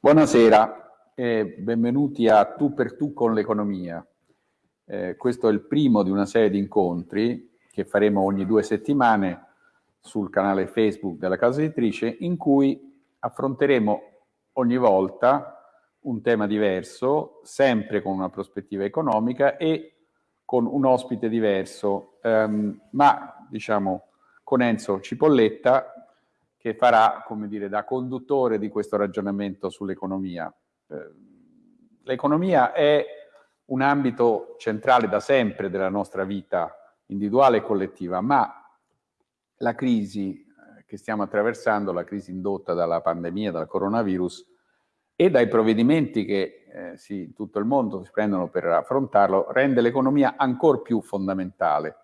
Buonasera e benvenuti a Tu per Tu con l'economia. Eh, questo è il primo di una serie di incontri che faremo ogni due settimane sul canale Facebook della casa editrice in cui affronteremo ogni volta un tema diverso, sempre con una prospettiva economica e con un ospite diverso, ehm, ma diciamo con Enzo Cipolletta che farà, come dire, da conduttore di questo ragionamento sull'economia. Eh, l'economia è un ambito centrale da sempre della nostra vita individuale e collettiva, ma la crisi eh, che stiamo attraversando, la crisi indotta dalla pandemia, dal coronavirus, e dai provvedimenti che eh, sì, in tutto il mondo si prendono per affrontarlo, rende l'economia ancora più fondamentale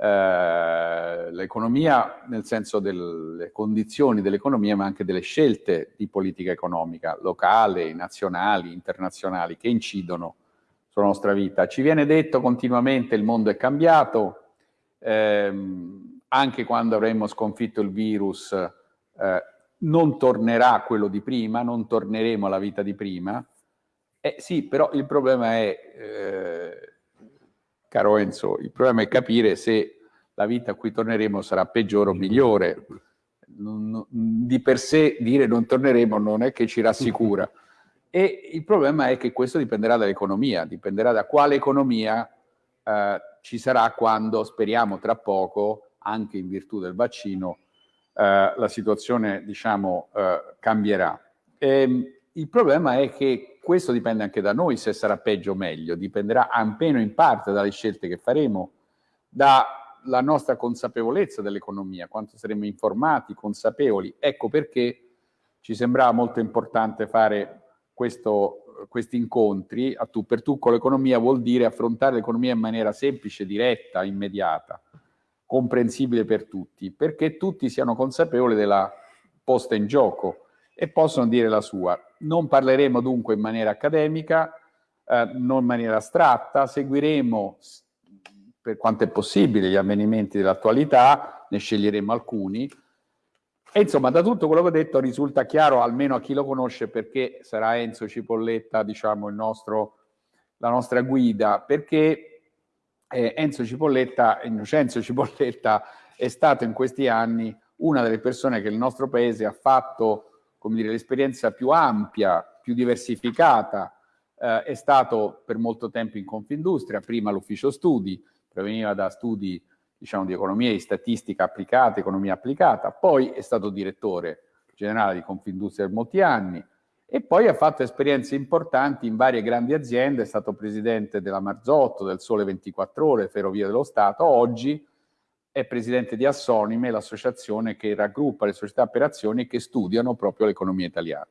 eh, l'economia nel senso delle condizioni dell'economia ma anche delle scelte di politica economica locale, nazionali, internazionali che incidono sulla nostra vita. Ci viene detto continuamente il mondo è cambiato, ehm, anche quando avremo sconfitto il virus eh, non tornerà quello di prima, non torneremo alla vita di prima. Eh, sì, però il problema è eh, caro Enzo, il problema è capire se la vita a cui torneremo sarà peggiore o migliore. di per sé dire non torneremo non è che ci rassicura. E il problema è che questo dipenderà dall'economia, dipenderà da quale economia eh, ci sarà quando, speriamo tra poco, anche in virtù del vaccino, eh, la situazione diciamo, eh, cambierà. E, ehm, il problema è che questo dipende anche da noi se sarà peggio o meglio, dipenderà almeno in parte dalle scelte che faremo, dalla nostra consapevolezza dell'economia, quanto saremo informati, consapevoli. Ecco perché ci sembrava molto importante fare questo, questi incontri a tu per tu con l'economia vuol dire affrontare l'economia in maniera semplice, diretta, immediata, comprensibile per tutti, perché tutti siano consapevoli della posta in gioco e possono dire la sua. Non parleremo dunque in maniera accademica, eh, non in maniera astratta, seguiremo per quanto è possibile gli avvenimenti dell'attualità, ne sceglieremo alcuni. E insomma, da tutto quello che ho detto risulta chiaro, almeno a chi lo conosce, perché sarà Enzo Cipolletta, diciamo, nostro, la nostra guida, perché eh, Enzo Cipolletta, Innocenzo Cipolletta, è stato in questi anni una delle persone che il nostro paese ha fatto come dire, l'esperienza più ampia, più diversificata, eh, è stato per molto tempo in Confindustria, prima l'ufficio studi, proveniva da studi diciamo, di economia e statistica applicata, economia applicata, poi è stato direttore generale di Confindustria per molti anni e poi ha fatto esperienze importanti in varie grandi aziende, è stato presidente della Marzotto, del Sole 24 Ore, Ferrovie dello Stato, oggi è presidente di Assonime, l'associazione che raggruppa le società per azioni che studiano proprio l'economia italiana.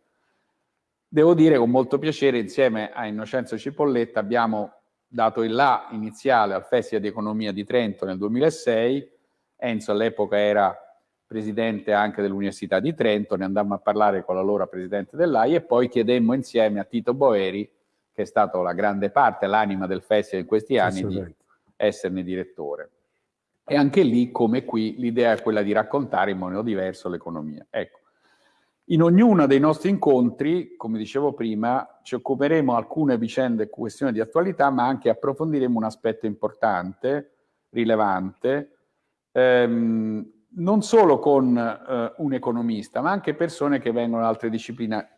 Devo dire con molto piacere, insieme a Innocenzo Cipolletta, abbiamo dato il là iniziale al Festival di Economia di Trento nel 2006. Enzo all'epoca era presidente anche dell'Università di Trento, ne andammo a parlare con l'allora presidente dell'AI e poi chiedemmo insieme a Tito Boeri, che è stato la grande parte, l'anima del festival in questi anni, di esserne direttore. E anche lì, come qui, l'idea è quella di raccontare in modo diverso l'economia. Ecco. In ognuno dei nostri incontri, come dicevo prima, ci occuperemo alcune vicende e questioni di attualità, ma anche approfondiremo un aspetto importante, rilevante, ehm, non solo con eh, un economista, ma anche persone che vengono da altre discipline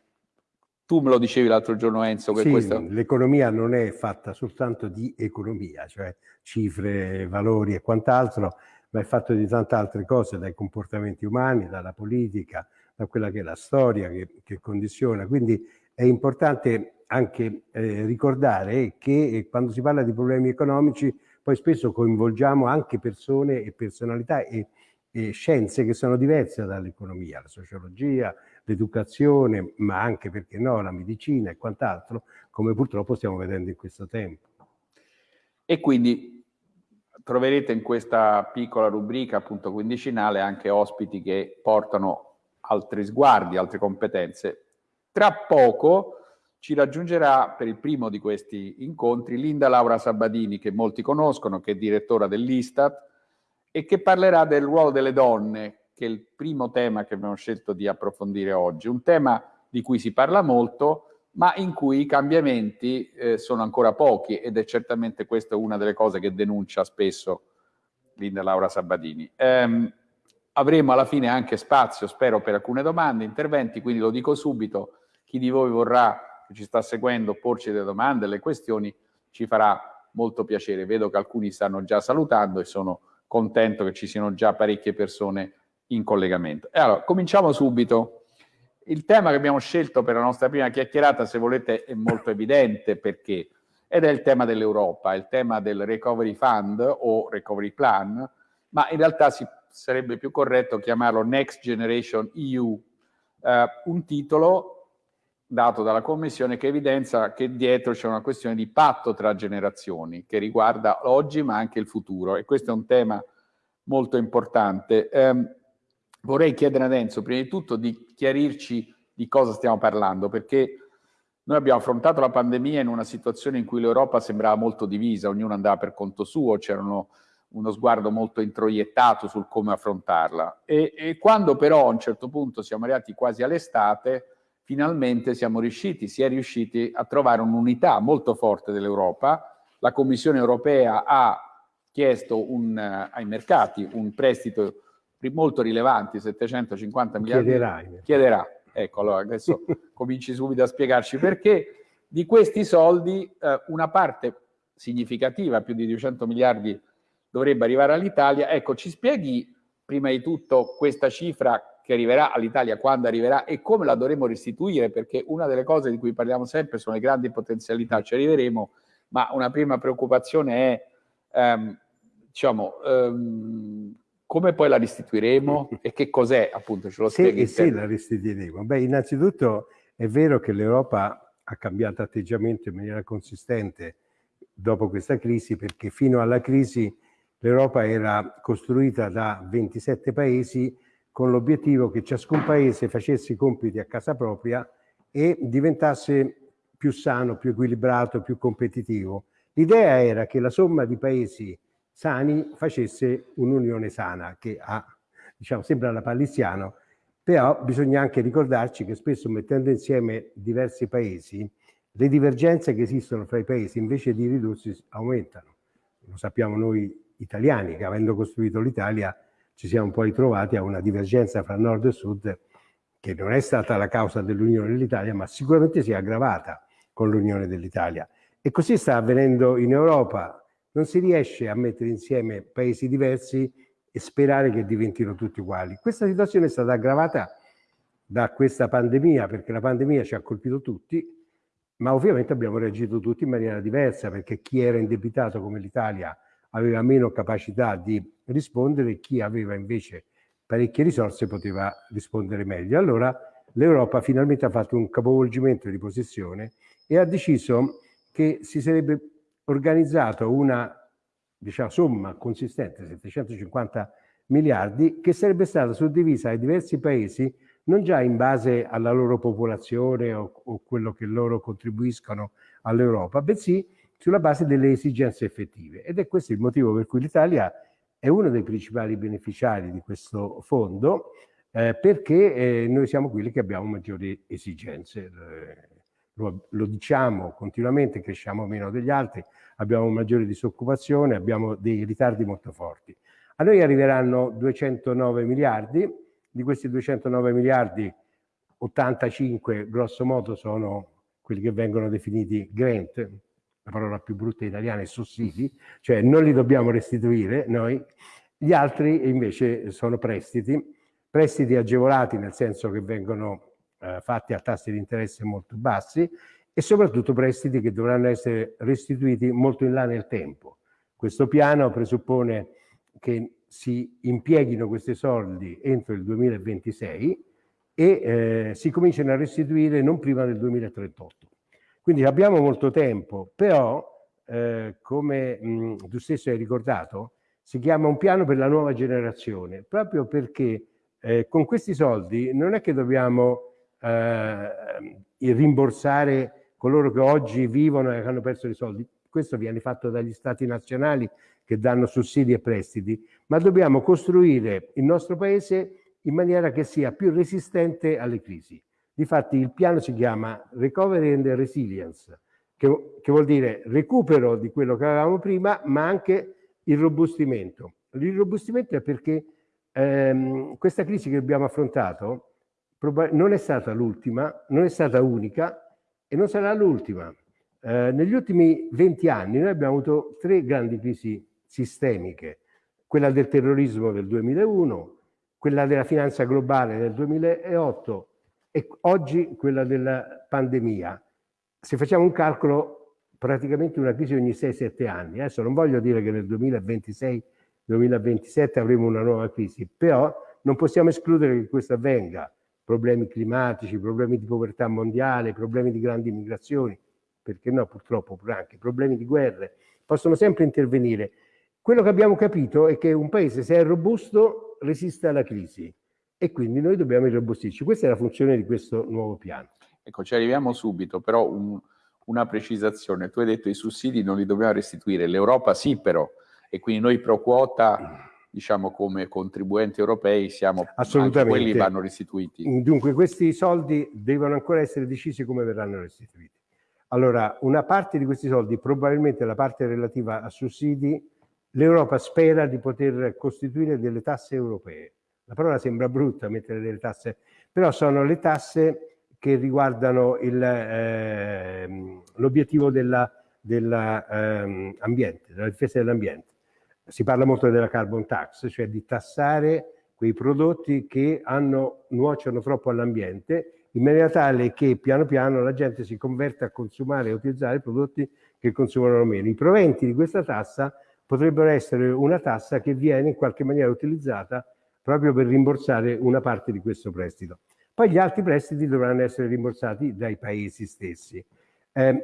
tu me lo dicevi l'altro giorno Enzo che sì, questa... l'economia non è fatta soltanto di economia, cioè cifre, valori e quant'altro, ma è fatto di tante altre cose, dai comportamenti umani, dalla politica, da quella che è la storia che, che condiziona. Quindi è importante anche eh, ricordare che quando si parla di problemi economici poi spesso coinvolgiamo anche persone e personalità e, e scienze che sono diverse dall'economia, la sociologia, l'educazione, ma anche, perché no, la medicina e quant'altro, come purtroppo stiamo vedendo in questo tempo. E quindi troverete in questa piccola rubrica, appunto quindicinale, anche ospiti che portano altri sguardi, altre competenze. Tra poco ci raggiungerà per il primo di questi incontri Linda Laura Sabadini, che molti conoscono, che è direttora dell'Istat, e che parlerà del ruolo delle donne, che è il primo tema che abbiamo scelto di approfondire oggi. Un tema di cui si parla molto, ma in cui i cambiamenti eh, sono ancora pochi ed è certamente questa una delle cose che denuncia spesso Linda Laura Sabadini. Um, avremo alla fine anche spazio, spero, per alcune domande, interventi, quindi lo dico subito, chi di voi vorrà che ci sta seguendo porci delle domande, le questioni, ci farà molto piacere. Vedo che alcuni stanno già salutando e sono contento che ci siano già parecchie persone in collegamento. E allora, cominciamo subito. Il tema che abbiamo scelto per la nostra prima chiacchierata, se volete, è molto evidente perché, ed è il tema dell'Europa, il tema del Recovery Fund o Recovery Plan, ma in realtà si, sarebbe più corretto chiamarlo Next Generation EU, eh, un titolo dato dalla Commissione che evidenzia che dietro c'è una questione di patto tra generazioni che riguarda oggi ma anche il futuro e questo è un tema molto importante. Eh, vorrei chiedere ad Enzo prima di tutto di chiarirci di cosa stiamo parlando perché noi abbiamo affrontato la pandemia in una situazione in cui l'Europa sembrava molto divisa, ognuno andava per conto suo, c'era uno sguardo molto introiettato sul come affrontarla e, e quando però a un certo punto siamo arrivati quasi all'estate finalmente siamo riusciti, si è riusciti a trovare un'unità molto forte dell'Europa. La Commissione europea ha chiesto un, uh, ai mercati un prestito molto rilevante, 750 miliardi. Chiederai. Chiederà. Ecco, allora adesso cominci subito a spiegarci perché. Di questi soldi eh, una parte significativa, più di 200 miliardi, dovrebbe arrivare all'Italia. Ecco, ci spieghi prima di tutto questa cifra che arriverà all'Italia quando arriverà e come la dovremo restituire, perché una delle cose di cui parliamo sempre sono le grandi potenzialità, ci arriveremo, ma una prima preoccupazione è, ehm, diciamo, ehm, come poi la restituiremo e che cos'è, appunto, ce lo spieghi? Sì, sì, la restituiremo. Beh, innanzitutto è vero che l'Europa ha cambiato atteggiamento in maniera consistente dopo questa crisi, perché fino alla crisi l'Europa era costruita da 27 paesi con l'obiettivo che ciascun paese facesse i compiti a casa propria e diventasse più sano, più equilibrato, più competitivo. L'idea era che la somma di paesi sani facesse un'unione sana, che ha, diciamo, sembra la palissiano, però bisogna anche ricordarci che spesso mettendo insieme diversi paesi, le divergenze che esistono fra i paesi invece di ridursi aumentano. Lo sappiamo noi italiani che avendo costruito l'Italia ci siamo poi trovati a una divergenza fra nord e sud che non è stata la causa dell'unione dell'Italia, ma sicuramente si è aggravata con l'unione dell'Italia. E così sta avvenendo in Europa. Non si riesce a mettere insieme paesi diversi e sperare che diventino tutti uguali. Questa situazione è stata aggravata da questa pandemia, perché la pandemia ci ha colpito tutti, ma ovviamente abbiamo reagito tutti in maniera diversa, perché chi era indebitato come l'Italia aveva meno capacità di rispondere, chi aveva invece parecchie risorse poteva rispondere meglio. Allora l'Europa finalmente ha fatto un capovolgimento di posizione e ha deciso che si sarebbe organizzato una diciamo, somma consistente, 750 miliardi, che sarebbe stata suddivisa ai diversi paesi non già in base alla loro popolazione o, o quello che loro contribuiscono all'Europa, bensì sulla base delle esigenze effettive. Ed è questo il motivo per cui l'Italia è uno dei principali beneficiari di questo fondo, eh, perché eh, noi siamo quelli che abbiamo maggiori esigenze. Eh, lo, lo, diciamo continuamente, cresciamo meno degli altri, abbiamo maggiore disoccupazione, abbiamo dei ritardi molto forti. A noi arriveranno 209 miliardi, di questi 209 miliardi 85 grosso modo sono quelli che vengono definiti grant, la parola più brutta italiana è sussidi, cioè non li dobbiamo restituire noi, gli altri invece sono prestiti, prestiti agevolati nel senso che vengono eh, fatti a tassi di interesse molto bassi e soprattutto prestiti che dovranno essere restituiti molto in là nel tempo. Questo piano presuppone che si impieghino questi soldi entro il 2026 e eh, si cominciano a restituire non prima del 2038. Quindi abbiamo molto tempo, però eh, come mh, tu stesso hai ricordato, si chiama un piano per la nuova generazione, proprio perché eh, con questi soldi non è che dobbiamo eh, rimborsare coloro che oggi vivono e hanno perso i soldi. Questo viene fatto dagli stati nazionali che danno sussidi e prestiti, ma dobbiamo costruire il nostro paese in maniera che sia più resistente alle crisi. Difatti il piano si chiama Recovery and Resilience, che, che vuol dire recupero di quello che avevamo prima, ma anche il robustimento. L'irrobustimento è perché ehm, questa crisi che abbiamo affrontato non è stata l'ultima, non è stata unica e non sarà l'ultima. Eh, negli ultimi 20 anni noi abbiamo avuto tre grandi crisi sistemiche, quella del terrorismo del 2001, quella della finanza globale nel 2008 e oggi quella della pandemia. Se facciamo un calcolo, praticamente una crisi ogni 6-7 anni. Adesso non voglio dire che nel 2026-2027 avremo una nuova crisi, però non possiamo escludere che questo avvenga. Problemi climatici, problemi di povertà mondiale, problemi di grandi migrazioni, perché no purtroppo anche problemi di guerre, possono sempre intervenire. Quello che abbiamo capito è che un paese se è robusto resiste alla crisi e quindi noi dobbiamo irrobustirci. Questa è la funzione di questo nuovo piano. Ecco, ci arriviamo subito, però un, una precisazione. Tu hai detto i sussidi non li dobbiamo restituire, l'Europa sì però, e quindi noi pro quota, diciamo come contribuenti europei, siamo, Assolutamente. quelli vanno restituiti. Dunque questi soldi devono ancora essere decisi come verranno restituiti. Allora, una parte di questi soldi, probabilmente la parte relativa a sussidi, l'Europa spera di poter costituire delle tasse europee. La parola sembra brutta, mettere delle tasse, però sono le tasse che riguardano eh, l'obiettivo dell'ambiente, della, ehm, della difesa dell'ambiente. Si parla molto della carbon tax, cioè di tassare quei prodotti che hanno, nuociono troppo all'ambiente in maniera tale che piano piano la gente si converte a consumare e utilizzare prodotti che consumano meno. I proventi di questa tassa potrebbero essere una tassa che viene in qualche maniera utilizzata proprio per rimborsare una parte di questo prestito. Poi gli altri prestiti dovranno essere rimborsati dai paesi stessi. Eh,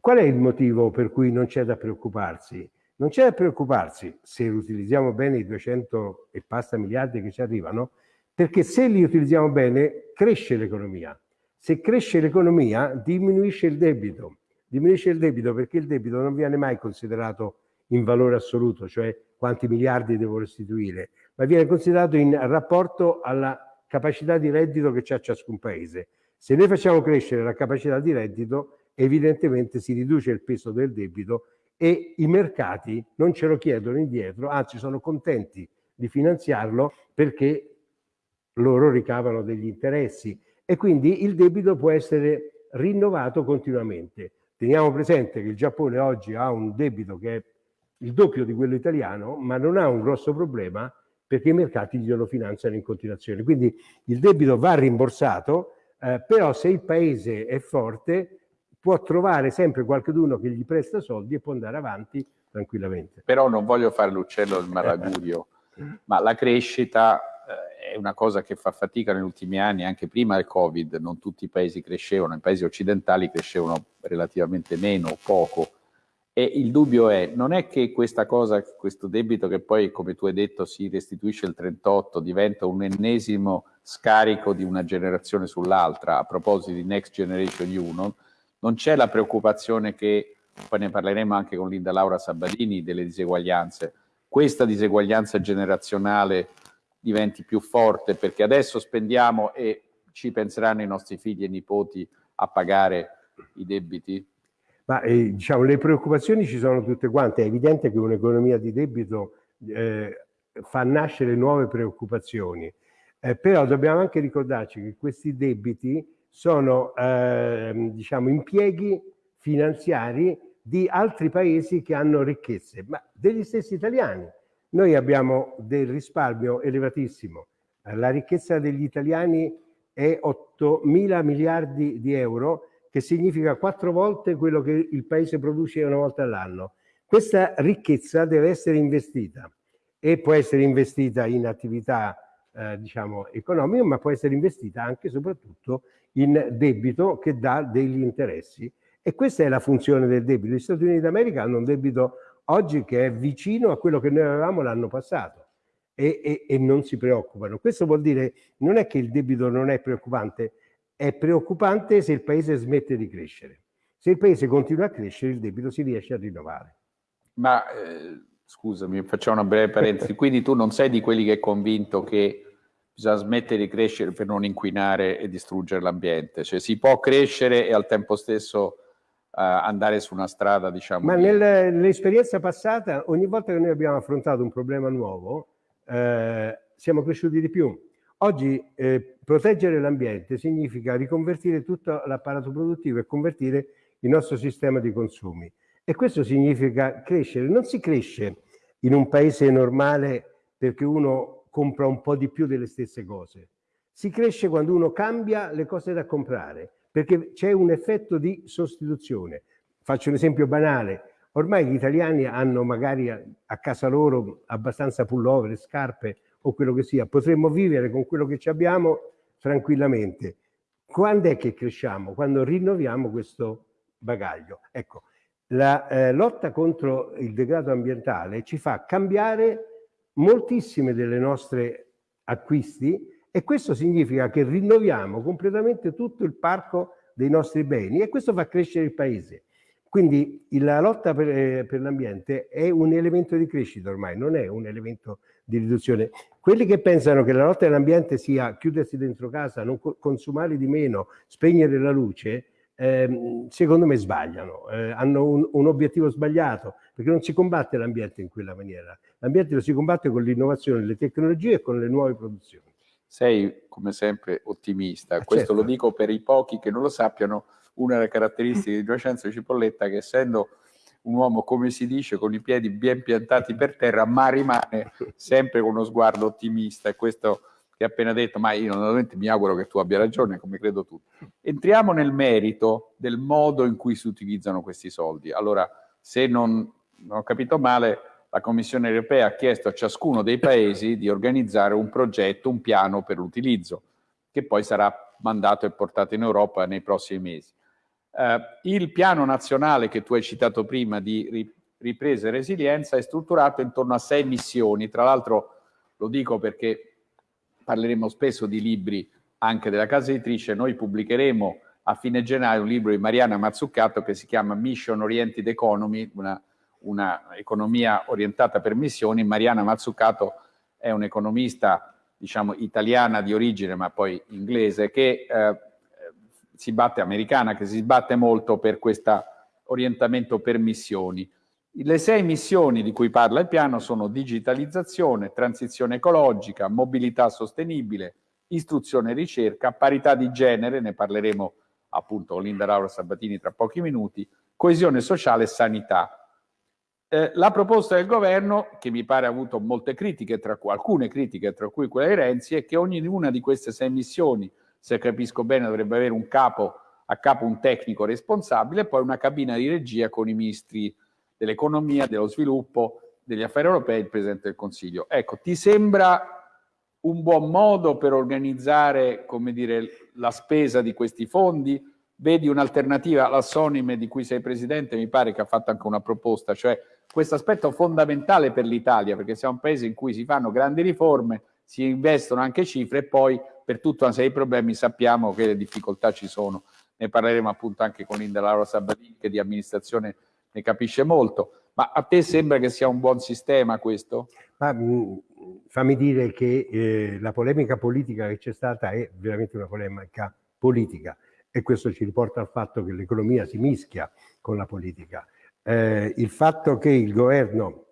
qual è il motivo per cui non c'è da preoccuparsi? Non c'è da preoccuparsi se utilizziamo bene i 200 e passa miliardi che ci arrivano, perché se li utilizziamo bene cresce l'economia. Se cresce l'economia diminuisce il debito. Diminuisce il debito perché il debito non viene mai considerato in valore assoluto, cioè quanti miliardi devo restituire, ma viene considerato in rapporto alla capacità di reddito che c'è ciascun paese. Se noi facciamo crescere la capacità di reddito, evidentemente si riduce il peso del debito e i mercati non ce lo chiedono indietro, anzi sono contenti di finanziarlo perché loro ricavano degli interessi e quindi il debito può essere rinnovato continuamente. Teniamo presente che il Giappone oggi ha un debito che è il doppio di quello italiano, ma non ha un grosso problema perché i mercati glielo finanziano in continuazione. Quindi il debito va rimborsato, eh, però se il paese è forte può trovare sempre qualcuno che gli presta soldi e può andare avanti tranquillamente. Però non voglio fare l'uccello del malagurio, ma la crescita è una cosa che fa fatica negli ultimi anni, anche prima del Covid, non tutti i paesi crescevano, i paesi occidentali crescevano relativamente meno, poco. E il dubbio è, non è che questa cosa, questo debito che poi, come tu hai detto, si restituisce il 38, diventa un ennesimo scarico di una generazione sull'altra, a proposito di Next Generation EU, non c'è la preoccupazione che, poi ne parleremo anche con Linda Laura Sabadini, delle diseguaglianze, questa diseguaglianza generazionale diventi più forte perché adesso spendiamo e ci penseranno i nostri figli e nipoti a pagare i debiti? Ma eh, diciamo, le preoccupazioni ci sono tutte quante. È evidente che un'economia di debito eh, fa nascere nuove preoccupazioni, eh, però dobbiamo anche ricordarci che questi debiti sono ehm, diciamo, impieghi finanziari di altri paesi che hanno ricchezze, ma degli stessi italiani. Noi abbiamo del risparmio elevatissimo. La ricchezza degli italiani è 8 mila miliardi di euro, che significa quattro volte quello che il paese produce una volta all'anno. Questa ricchezza deve essere investita e può essere investita in attività eh, diciamo, economiche, ma può essere investita anche e soprattutto in debito che dà degli interessi. E questa è la funzione del debito. Gli Stati Uniti d'America hanno un debito oggi che è vicino a quello che noi avevamo l'anno passato e, e, e, non si preoccupano. Questo vuol dire non è che il debito non è preoccupante, è preoccupante se il paese smette di crescere. Se il paese continua a crescere, il debito si riesce a rinnovare. Ma eh, scusami, facciamo una breve parentesi. Quindi tu non sei di quelli che è convinto che bisogna smettere di crescere per non inquinare e distruggere l'ambiente. Cioè si può crescere e al tempo stesso uh, andare su una strada, diciamo... Ma nell'esperienza passata, ogni volta che noi abbiamo affrontato un problema nuovo, eh, siamo cresciuti di più. Oggi eh, proteggere l'ambiente significa riconvertire tutto l'apparato produttivo e convertire il nostro sistema di consumi. E questo significa crescere. Non si cresce in un paese normale perché uno compra un po' di più delle stesse cose. Si cresce quando uno cambia le cose da comprare, perché c'è un effetto di sostituzione. Faccio un esempio banale. Ormai gli italiani hanno magari a casa loro abbastanza pullover, scarpe o quello che sia. Potremmo vivere con quello che abbiamo tranquillamente. Quando è che cresciamo? Quando rinnoviamo questo bagaglio. Ecco, la eh, lotta contro il degrado ambientale ci fa cambiare moltissime delle nostre acquisti e questo significa che rinnoviamo completamente tutto il parco dei nostri beni e questo fa crescere il paese. Quindi la lotta per, eh, per l'ambiente è un elemento di crescita ormai, non è un elemento di riduzione. Quelli che pensano che la lotta all'ambiente sia chiudersi dentro casa, non consumare di meno, spegnere la luce, eh, secondo me sbagliano, eh, hanno un, un, obiettivo sbagliato, perché non si combatte l'ambiente in quella maniera. L'ambiente lo si combatte con l'innovazione, le tecnologie e con le nuove produzioni. Sei, come sempre, ottimista. Ah, Questo certo. lo dico per i pochi che non lo sappiano. Una delle caratteristiche di Giacenzo Cipolletta che essendo un uomo, come si dice, con i piedi ben piantati per terra, ma rimane sempre con uno sguardo ottimista e questo che ha appena detto, ma io naturalmente mi auguro che tu abbia ragione, come credo tu. Entriamo nel merito del modo in cui si utilizzano questi soldi. Allora, se non, non ho capito male, la Commissione europea ha chiesto a ciascuno dei paesi di organizzare un progetto, un piano per l'utilizzo, che poi sarà mandato e portato in Europa nei prossimi mesi. Eh, il piano nazionale che tu hai citato prima di ripresa e resilienza è strutturato intorno a sei missioni, tra l'altro lo dico perché parleremo spesso di libri anche della casa editrice, noi pubblicheremo a fine gennaio un libro di Mariana Mazzuccato che si chiama Mission Oriented Economy, una, una economia orientata per missioni. Mariana Mazzuccato è un'economista diciamo italiana di origine ma poi inglese che eh, si batte, americana, che si sbatte molto per questo orientamento per missioni. Le sei missioni di cui parla il piano sono digitalizzazione, transizione ecologica, mobilità sostenibile, istruzione e ricerca, parità di genere, ne parleremo appunto con Linda Laura Sabatini tra pochi minuti, coesione sociale e sanità. Eh, la proposta del governo, che mi pare ha avuto molte critiche, tra cui, alcune critiche, tra cui quella di Renzi, è che ognuna di queste sei missioni, se capisco bene, dovrebbe avere un capo, a capo un tecnico responsabile e poi una cabina di regia con i ministri dell'economia, dello sviluppo, degli affari europei, il Presidente del Consiglio. Ecco, ti sembra un buon modo per organizzare, come dire, la spesa di questi fondi? Vedi un'alternativa alla Sonime di cui sei Presidente, mi pare che ha fatto anche una proposta, cioè questo aspetto fondamentale per l'Italia, perché siamo un paese in cui si fanno grandi riforme, si investono anche cifre e poi per tutta una serie di problemi sappiamo che le difficoltà ci sono. Ne parleremo appunto anche con Linda Laura Sabatini che di amministrazione ne capisce molto. Ma a te sembra che sia un buon sistema questo? Ma, mm, fammi dire che eh, la polemica politica che c'è stata è veramente una polemica politica e questo ci riporta al fatto che l'economia si mischia con la politica. Eh, il fatto che il governo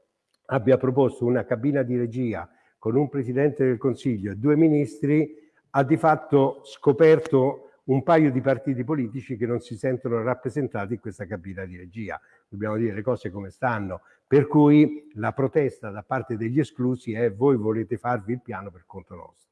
abbia proposto una cabina di regia con un Presidente del Consiglio e due ministri ha di fatto scoperto un paio di partiti politici che non si sentono rappresentati in questa cabina di regia. Dobbiamo dire le cose come stanno. Per cui la protesta da parte degli esclusi è voi volete farvi il piano per conto nostro.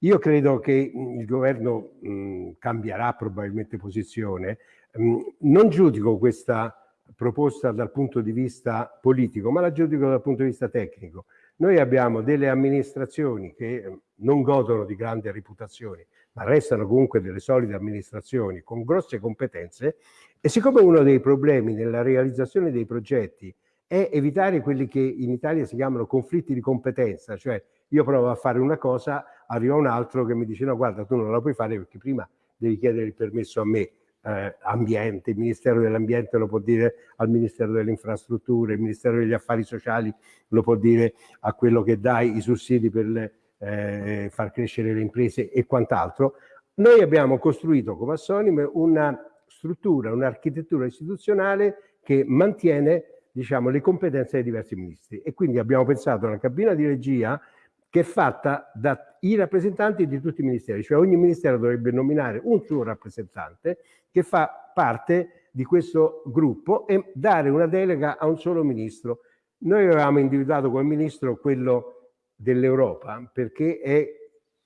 Io credo che il governo mh, cambierà probabilmente posizione. Mh, non giudico questa proposta dal punto di vista politico, ma la giudico dal punto di vista tecnico. Noi abbiamo delle amministrazioni che non godono di grandi reputazioni, ma restano comunque delle solide amministrazioni con grosse competenze e siccome uno dei problemi nella realizzazione dei progetti è evitare quelli che in Italia si chiamano conflitti di competenza, cioè io provo a fare una cosa, arriva un altro che mi dice no guarda tu non la puoi fare perché prima devi chiedere il permesso a me. Eh, ambiente, il Ministero dell'Ambiente lo può dire al Ministero delle Infrastrutture, il Ministero degli Affari Sociali lo può dire a quello che dà i sussidi per eh, far crescere le imprese e quant'altro. Noi abbiamo costruito come Assonim una struttura, un'architettura istituzionale che mantiene diciamo, le competenze dei diversi ministri e quindi abbiamo pensato a una cabina di regia che è fatta dai rappresentanti di tutti i ministeri, cioè ogni ministero dovrebbe nominare un suo rappresentante che fa parte di questo gruppo e dare una delega a un solo ministro. Noi avevamo individuato come ministro quello dell'Europa perché è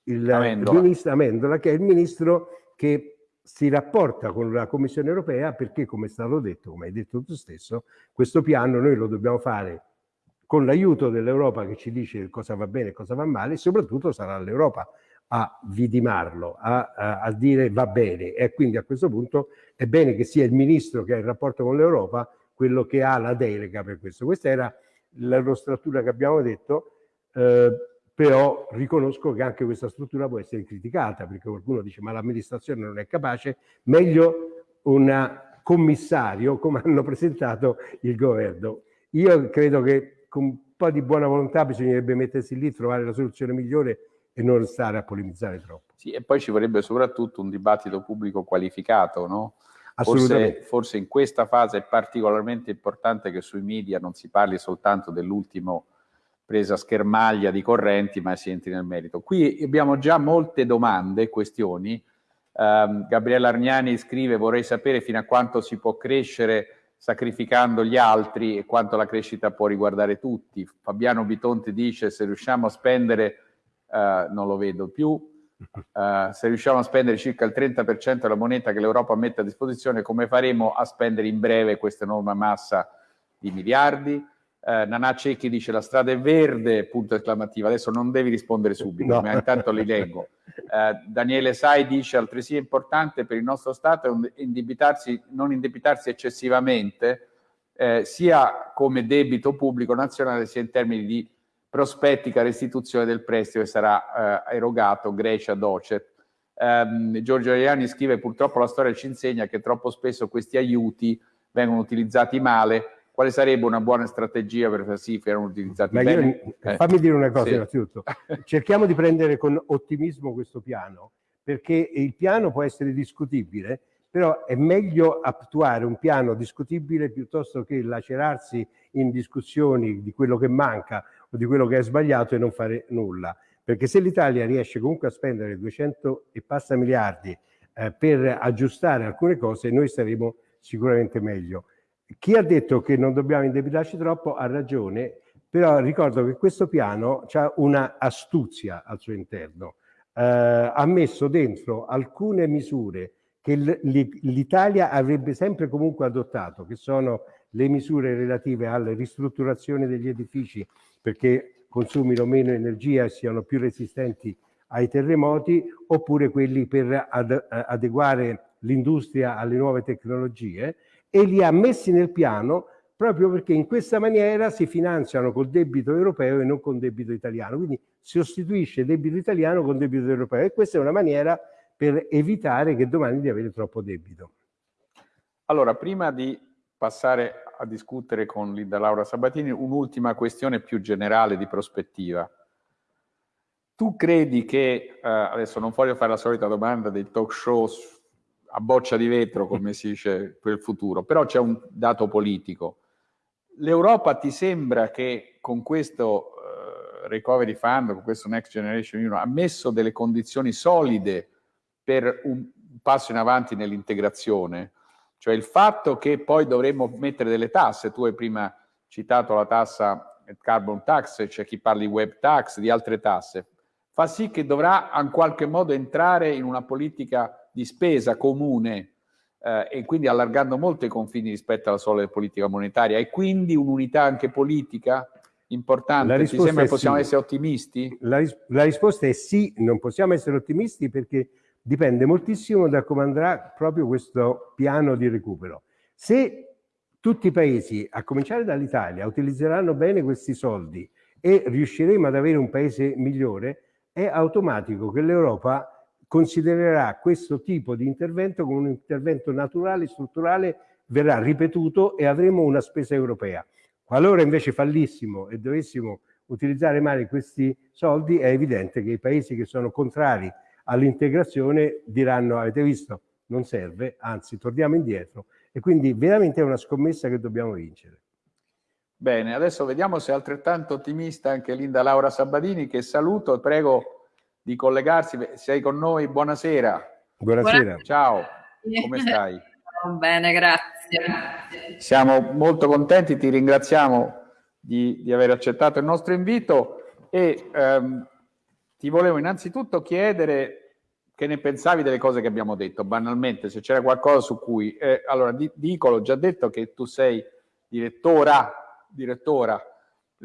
il Amendola. ministro Amendola, che è il ministro che si rapporta con la Commissione europea perché, come è stato detto, come hai detto tu stesso, questo piano noi lo dobbiamo fare con l'aiuto dell'Europa che ci dice cosa va bene e cosa va male, soprattutto sarà l'Europa a vidimarlo, a, a, a, dire va bene. E quindi a questo punto è bene che sia il ministro che ha il rapporto con l'Europa quello che ha la delega per questo. Questa era la struttura che abbiamo detto, eh, però riconosco che anche questa struttura può essere criticata, perché qualcuno dice ma l'amministrazione non è capace, meglio un commissario come hanno presentato il governo. Io credo che con un po' di buona volontà bisognerebbe mettersi lì, trovare la soluzione migliore e non stare a polemizzare troppo. Sì, e poi ci vorrebbe soprattutto un dibattito pubblico qualificato, no? Forse, forse, in questa fase è particolarmente importante che sui media non si parli soltanto dell'ultimo presa schermaglia di correnti, ma si entri nel merito. Qui abbiamo già molte domande, questioni. Um, Gabriella Argnani scrive vorrei sapere fino a quanto si può crescere sacrificando gli altri e quanto la crescita può riguardare tutti. Fabiano Bitonti dice se riusciamo a spendere, uh, non lo vedo più, uh, se riusciamo a spendere circa il 30% della moneta che l'Europa mette a disposizione, come faremo a spendere in breve questa enorme massa di miliardi? Uh, Nanà Cecchi dice la strada è verde, punto esclamativo, adesso non devi rispondere subito, no. ma intanto li leggo. Uh, Daniele Sai dice altresì è importante per il nostro Stato indebitarsi, non indebitarsi eccessivamente, eh, sia come debito pubblico nazionale, sia in termini di prospettica restituzione del prestito che sarà eh, erogato Grecia Docet. Um, Giorgio Ariani scrive purtroppo la storia ci insegna che troppo spesso questi aiuti vengono utilizzati male quale sarebbe una buona strategia per far sì che erano utilizzati Ma bene? Io, eh. Fammi dire una cosa sì. innanzitutto, cerchiamo di prendere con ottimismo questo piano, perché il piano può essere discutibile, però è meglio attuare un piano discutibile piuttosto che lacerarsi in discussioni di quello che manca o di quello che è sbagliato e non fare nulla. Perché se l'Italia riesce comunque a spendere 200 e passa miliardi eh, per aggiustare alcune cose, noi saremo sicuramente meglio. Chi ha detto che non dobbiamo indebitarci troppo ha ragione, però ricordo che questo piano ha una astuzia al suo interno. Eh, ha messo dentro alcune misure che l'Italia avrebbe sempre comunque adottato, che sono le misure relative alle ristrutturazioni degli edifici perché consumino meno energia e siano più resistenti ai terremoti, oppure quelli per ad, adeguare l'industria alle nuove tecnologie e li ha messi nel piano proprio perché in questa maniera si finanziano col debito europeo e non con debito italiano. Quindi si sostituisce debito italiano con debito europeo e questa è una maniera per evitare che domani di avere troppo debito. Allora, prima di passare a discutere con Linda Laura Sabatini, un'ultima questione più generale di prospettiva. Tu credi che, eh, adesso non voglio fare la solita domanda dei talk show a boccia di vetro, come si dice, per il futuro, però c'è un dato politico. L'Europa ti sembra che con questo uh, Recovery Fund, con questo Next Generation Union, ha messo delle condizioni solide per un passo in avanti nell'integrazione? Cioè il fatto che poi dovremmo mettere delle tasse, tu hai prima citato la tassa carbon tax, c'è chi parla di web tax, di altre tasse, fa sì che dovrà in qualche modo entrare in una politica di spesa comune eh, e quindi allargando molto i confini rispetto alla sola politica monetaria e quindi un'unità anche politica importante. Ti sembra che possiamo sì. essere ottimisti? La, ris la risposta è sì, non possiamo essere ottimisti perché dipende moltissimo da come andrà proprio questo piano di recupero. Se tutti i paesi, a cominciare dall'Italia, utilizzeranno bene questi soldi e riusciremo ad avere un paese migliore, è automatico che l'Europa considererà questo tipo di intervento come un intervento naturale, strutturale, verrà ripetuto e avremo una spesa europea. Qualora invece fallissimo e dovessimo utilizzare male questi soldi, è evidente che i paesi che sono contrari all'integrazione diranno, avete visto, non serve, anzi torniamo indietro e quindi veramente è una scommessa che dobbiamo vincere. Bene, adesso vediamo se è altrettanto ottimista anche Linda Laura Sabadini che saluto prego di collegarsi. Sei con noi, buonasera. Buonasera. Ciao, come stai? Bene, grazie. Siamo molto contenti, ti ringraziamo di, di aver accettato il nostro invito e ehm, ti volevo innanzitutto chiedere che ne pensavi delle cose che abbiamo detto, banalmente, se c'era qualcosa su cui... Eh, allora, di, dico, l'ho già detto che tu sei direttora, direttora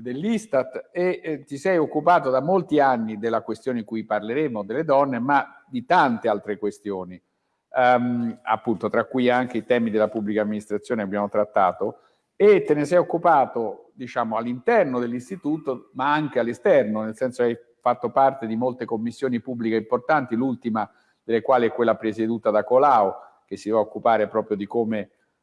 dell'Istat e eh, ti sei occupato da molti anni della questione di cui parleremo, delle donne, ma di tante altre questioni, um, appunto, tra cui anche i temi della pubblica amministrazione abbiamo trattato, e te ne sei occupato, diciamo, all'interno dell'istituto, ma anche all'esterno, nel senso che hai fatto parte di molte commissioni pubbliche importanti, l'ultima delle quali è quella presieduta da Colau, che si va a occupare proprio di come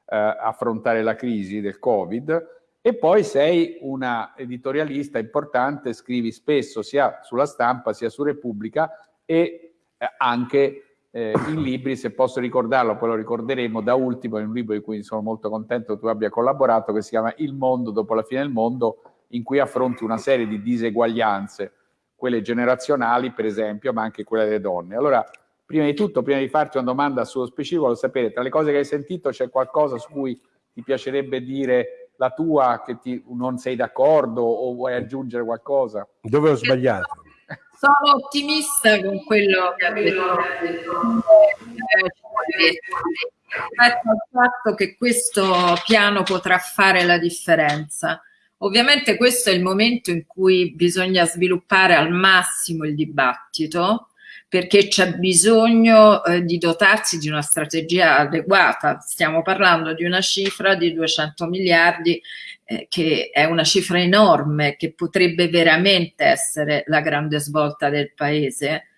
eh, affrontare la crisi del Covid, e poi sei una editorialista importante, scrivi spesso sia sulla stampa sia su Repubblica e eh, anche eh, in libri, se posso ricordarlo, poi lo ricorderemo, da ultimo è un libro di cui sono molto contento che tu abbia collaborato, che si chiama Il mondo dopo la fine del mondo, in cui affronti una serie di diseguaglianze quelle generazionali per esempio, ma anche quelle delle donne. Allora, prima di tutto, prima di farti una domanda sullo specifico, voglio sapere, tra le cose che hai sentito c'è qualcosa su cui ti piacerebbe dire la tua, che ti, non sei d'accordo o vuoi aggiungere qualcosa? Dove ho sbagliato? Sono ottimista con quello che ha detto rispetto al fatto che questo piano potrà fare la differenza. Ovviamente questo è il momento in cui bisogna sviluppare al massimo il dibattito perché c'è bisogno eh, di dotarsi di una strategia adeguata. Stiamo parlando di una cifra di 200 miliardi eh, che è una cifra enorme che potrebbe veramente essere la grande svolta del paese.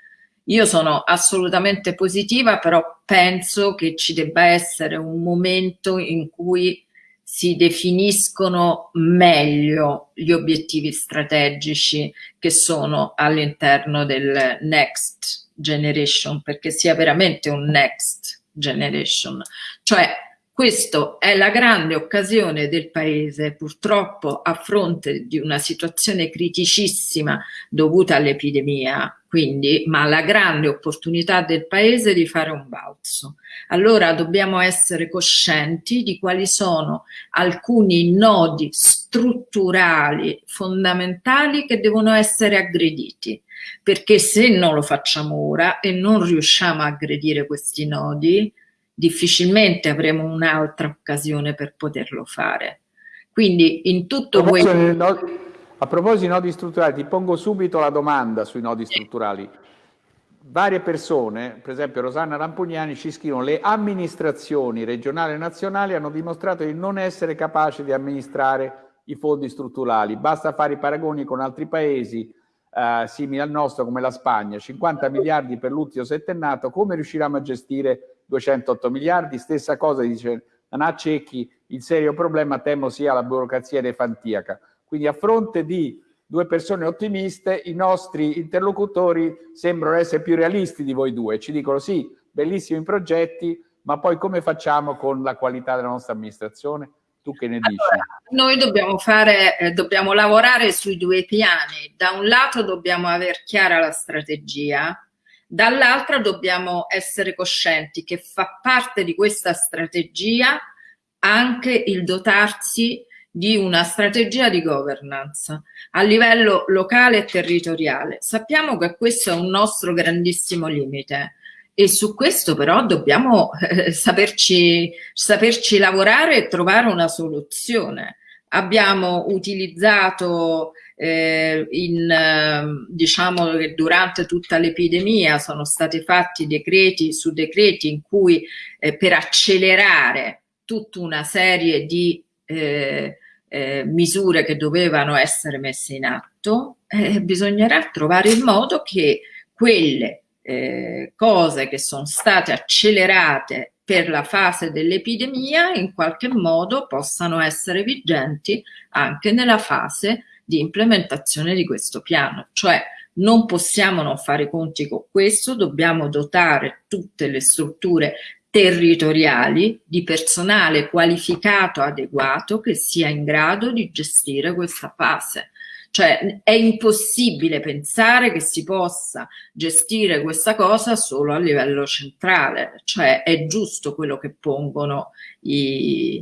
Io sono assolutamente positiva, però penso che ci debba essere un momento in cui si definiscono meglio gli obiettivi strategici che sono all'interno del next generation, perché sia veramente un next generation. Cioè, questa è la grande occasione del Paese, purtroppo a fronte di una situazione criticissima dovuta all'epidemia, quindi, ma la grande opportunità del Paese di fare un balzo. Allora dobbiamo essere coscienti di quali sono alcuni nodi strutturali fondamentali che devono essere aggrediti, perché se non lo facciamo ora e non riusciamo a aggredire questi nodi, difficilmente avremo un'altra occasione per poterlo fare. Quindi in tutto questo... A proposito di nodi strutturali, ti pongo subito la domanda sui nodi strutturali. Varie persone, per esempio Rosanna Lampugnani, ci scrivono le amministrazioni regionali e nazionali hanno dimostrato di non essere capaci di amministrare i fondi strutturali. Basta fare i paragoni con altri paesi eh, simili al nostro come la Spagna, 50 miliardi per l'ultimo settennato, come riusciremo a gestire 208 miliardi? Stessa cosa dice Anà Cecchi, il serio problema temo sia la burocrazia elefantiaca. Quindi a fronte di due persone ottimiste, i nostri interlocutori sembrano essere più realisti di voi due. Ci dicono sì, bellissimi progetti, ma poi come facciamo con la qualità della nostra amministrazione? Tu che ne dici? Allora, noi dobbiamo, fare, eh, dobbiamo lavorare sui due piani. Da un lato dobbiamo aver chiara la strategia, dall'altro dobbiamo essere coscienti che fa parte di questa strategia anche il dotarsi di una strategia di governance a livello locale e territoriale. Sappiamo che questo è un nostro grandissimo limite e su questo però dobbiamo eh, saperci, saperci lavorare e trovare una soluzione. Abbiamo utilizzato eh, in, eh, diciamo che durante tutta l'epidemia sono stati fatti decreti su decreti in cui eh, per accelerare tutta una serie di eh, eh, misure che dovevano essere messe in atto, eh, bisognerà trovare il modo che quelle eh, cose che sono state accelerate per la fase dell'epidemia in qualche modo possano essere vigenti anche nella fase di implementazione di questo piano. Cioè non possiamo non fare conti con questo, dobbiamo dotare tutte le strutture territoriali di personale qualificato adeguato che sia in grado di gestire questa fase. Cioè è impossibile pensare che si possa gestire questa cosa solo a livello centrale, cioè è giusto quello che pongono i,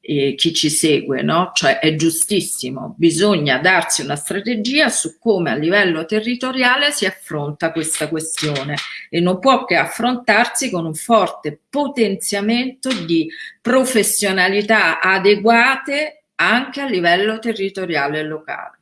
i, chi ci segue, no? Cioè è giustissimo, bisogna darsi una strategia su come a livello territoriale si affronta questa questione e non può che affrontarsi con un forte potenziamento di professionalità adeguate anche a livello territoriale e locale.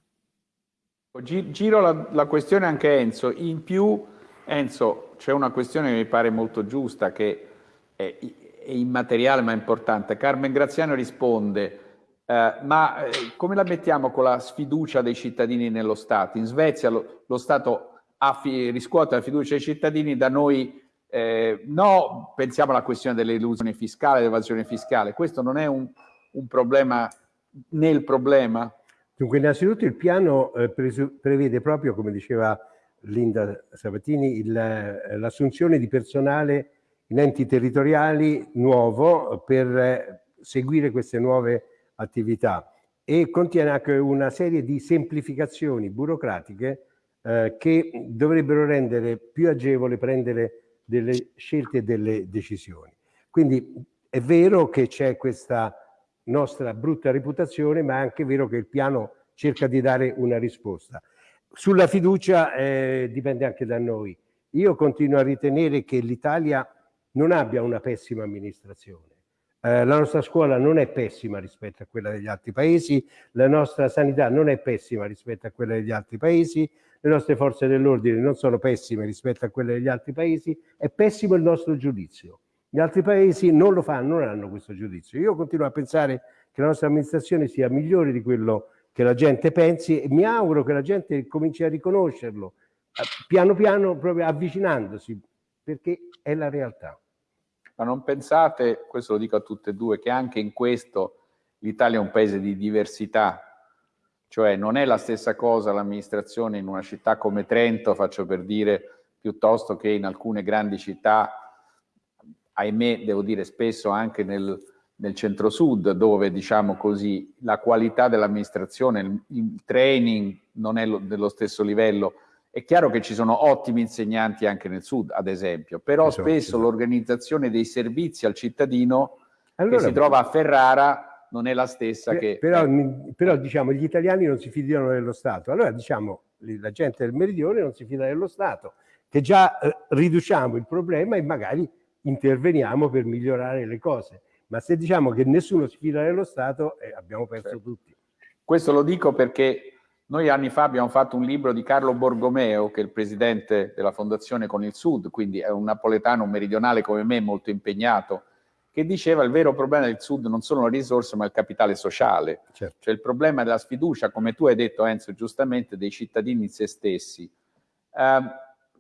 Giro la, la, questione anche a Enzo. In più, Enzo, c'è una questione che mi pare molto giusta, che è, è immateriale ma importante. Carmen Graziano risponde, eh, ma eh, come la mettiamo con la sfiducia dei cittadini nello Stato? In Svezia lo, lo Stato riscuote la fiducia dei cittadini, da noi eh, no, pensiamo alla questione dell'illusione fiscale, dell'evasione fiscale. Questo non è un, un problema nel problema? Dunque, innanzitutto il piano eh, prevede proprio, come diceva Linda Sabatini, eh, l'assunzione di personale in enti territoriali nuovo per eh, seguire queste nuove attività e contiene anche una serie di semplificazioni burocratiche eh, che dovrebbero rendere più agevole prendere delle scelte e delle decisioni. Quindi è vero che c'è questa nostra brutta reputazione, ma è anche vero che il piano cerca di dare una risposta. Sulla fiducia eh, dipende anche da noi. Io continuo a ritenere che l'Italia non abbia una pessima amministrazione. Eh, la nostra scuola non è pessima rispetto a quella degli altri paesi, la nostra sanità non è pessima rispetto a quella degli altri paesi, le nostre forze dell'ordine non sono pessime rispetto a quelle degli altri paesi, è pessimo il nostro giudizio. Gli altri paesi non lo fanno, non hanno questo giudizio. Io continuo a pensare che la nostra amministrazione sia migliore di quello che la gente pensi e mi auguro che la gente cominci a riconoscerlo eh, piano piano proprio avvicinandosi perché è la realtà. Ma non pensate, questo lo dico a tutte e due, che anche in questo l'Italia è un paese di diversità, cioè non è la stessa cosa l'amministrazione in una città come Trento, faccio per dire, piuttosto che in alcune grandi città ahimè, devo dire spesso anche nel, nel centro-sud, dove diciamo così la qualità dell'amministrazione, il, il, training non è lo, dello stesso livello. È chiaro che ci sono ottimi insegnanti anche nel sud, ad esempio, però esatto, spesso esatto. l'organizzazione dei servizi al cittadino allora, che si trova a Ferrara non è la stessa per, che... Però, eh. però diciamo gli italiani non si fidano dello Stato, allora diciamo la gente del meridione non si fida dello Stato, che già eh, riduciamo il problema e magari interveniamo per migliorare le cose. Ma se diciamo che nessuno si fida dello Stato, eh, abbiamo perso certo. tutti. Questo lo dico perché noi anni fa abbiamo fatto un libro di Carlo Borgomeo, che è il presidente della Fondazione con il Sud, quindi è un napoletano, un meridionale come me, molto impegnato, che diceva il vero problema del Sud non sono le risorse ma il capitale sociale. Certo. Cioè il problema della sfiducia, come tu hai detto Enzo giustamente, dei cittadini in se stessi. Eh,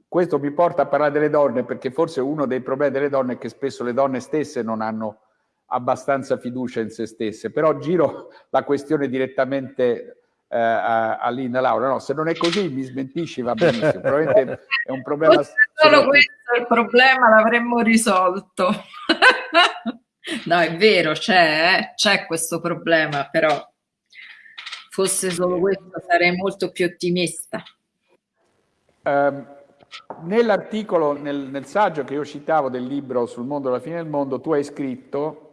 questo mi porta a parlare delle donne perché forse uno dei problemi delle donne è che spesso le donne stesse non hanno abbastanza fiducia in se stesse, però giro la questione direttamente eh, a, a Linda Laura, no, se non è così mi smentisci va benissimo, probabilmente è un problema... Fosse solo questo il problema l'avremmo risolto. no, è vero, c'è, eh? c'è questo problema, però fosse solo questo sarei molto più ottimista. Um, Nell'articolo, nel, nel, saggio che io citavo del libro sul mondo alla fine del mondo, tu hai scritto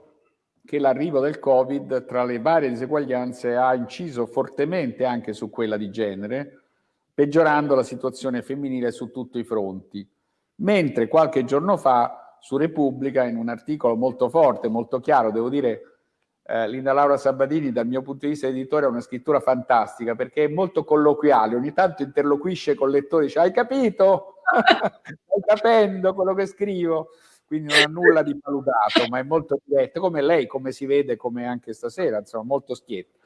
che l'arrivo del Covid, tra le varie diseguaglianze, ha inciso fortemente anche su quella di genere, peggiorando la situazione femminile su tutti i fronti. Mentre qualche giorno fa, su Repubblica, in un articolo molto forte, molto chiaro, devo dire, eh, Linda Laura Sabatini, dal mio punto di vista editore, ha una scrittura fantastica, perché è molto colloquiale, ogni tanto interloquisce con il lettore, dice, hai capito? Stai capendo quello che scrivo? Quindi non ha nulla di valutato, ma è molto diretto, come lei, come si vede, come anche stasera, insomma, molto schietto.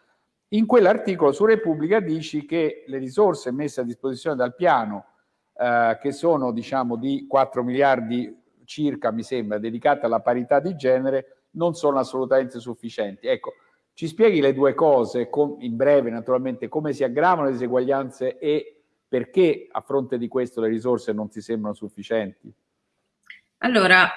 In quell'articolo su Repubblica dici che le risorse messe a disposizione dal piano eh, che sono diciamo di 4 miliardi circa, mi sembra, dedicate alla parità di genere, non sono assolutamente sufficienti. Ecco, ci spieghi le due cose, in breve naturalmente, come si aggravano le diseguaglianze e perché a fronte di questo le risorse non ti sembrano sufficienti? Allora,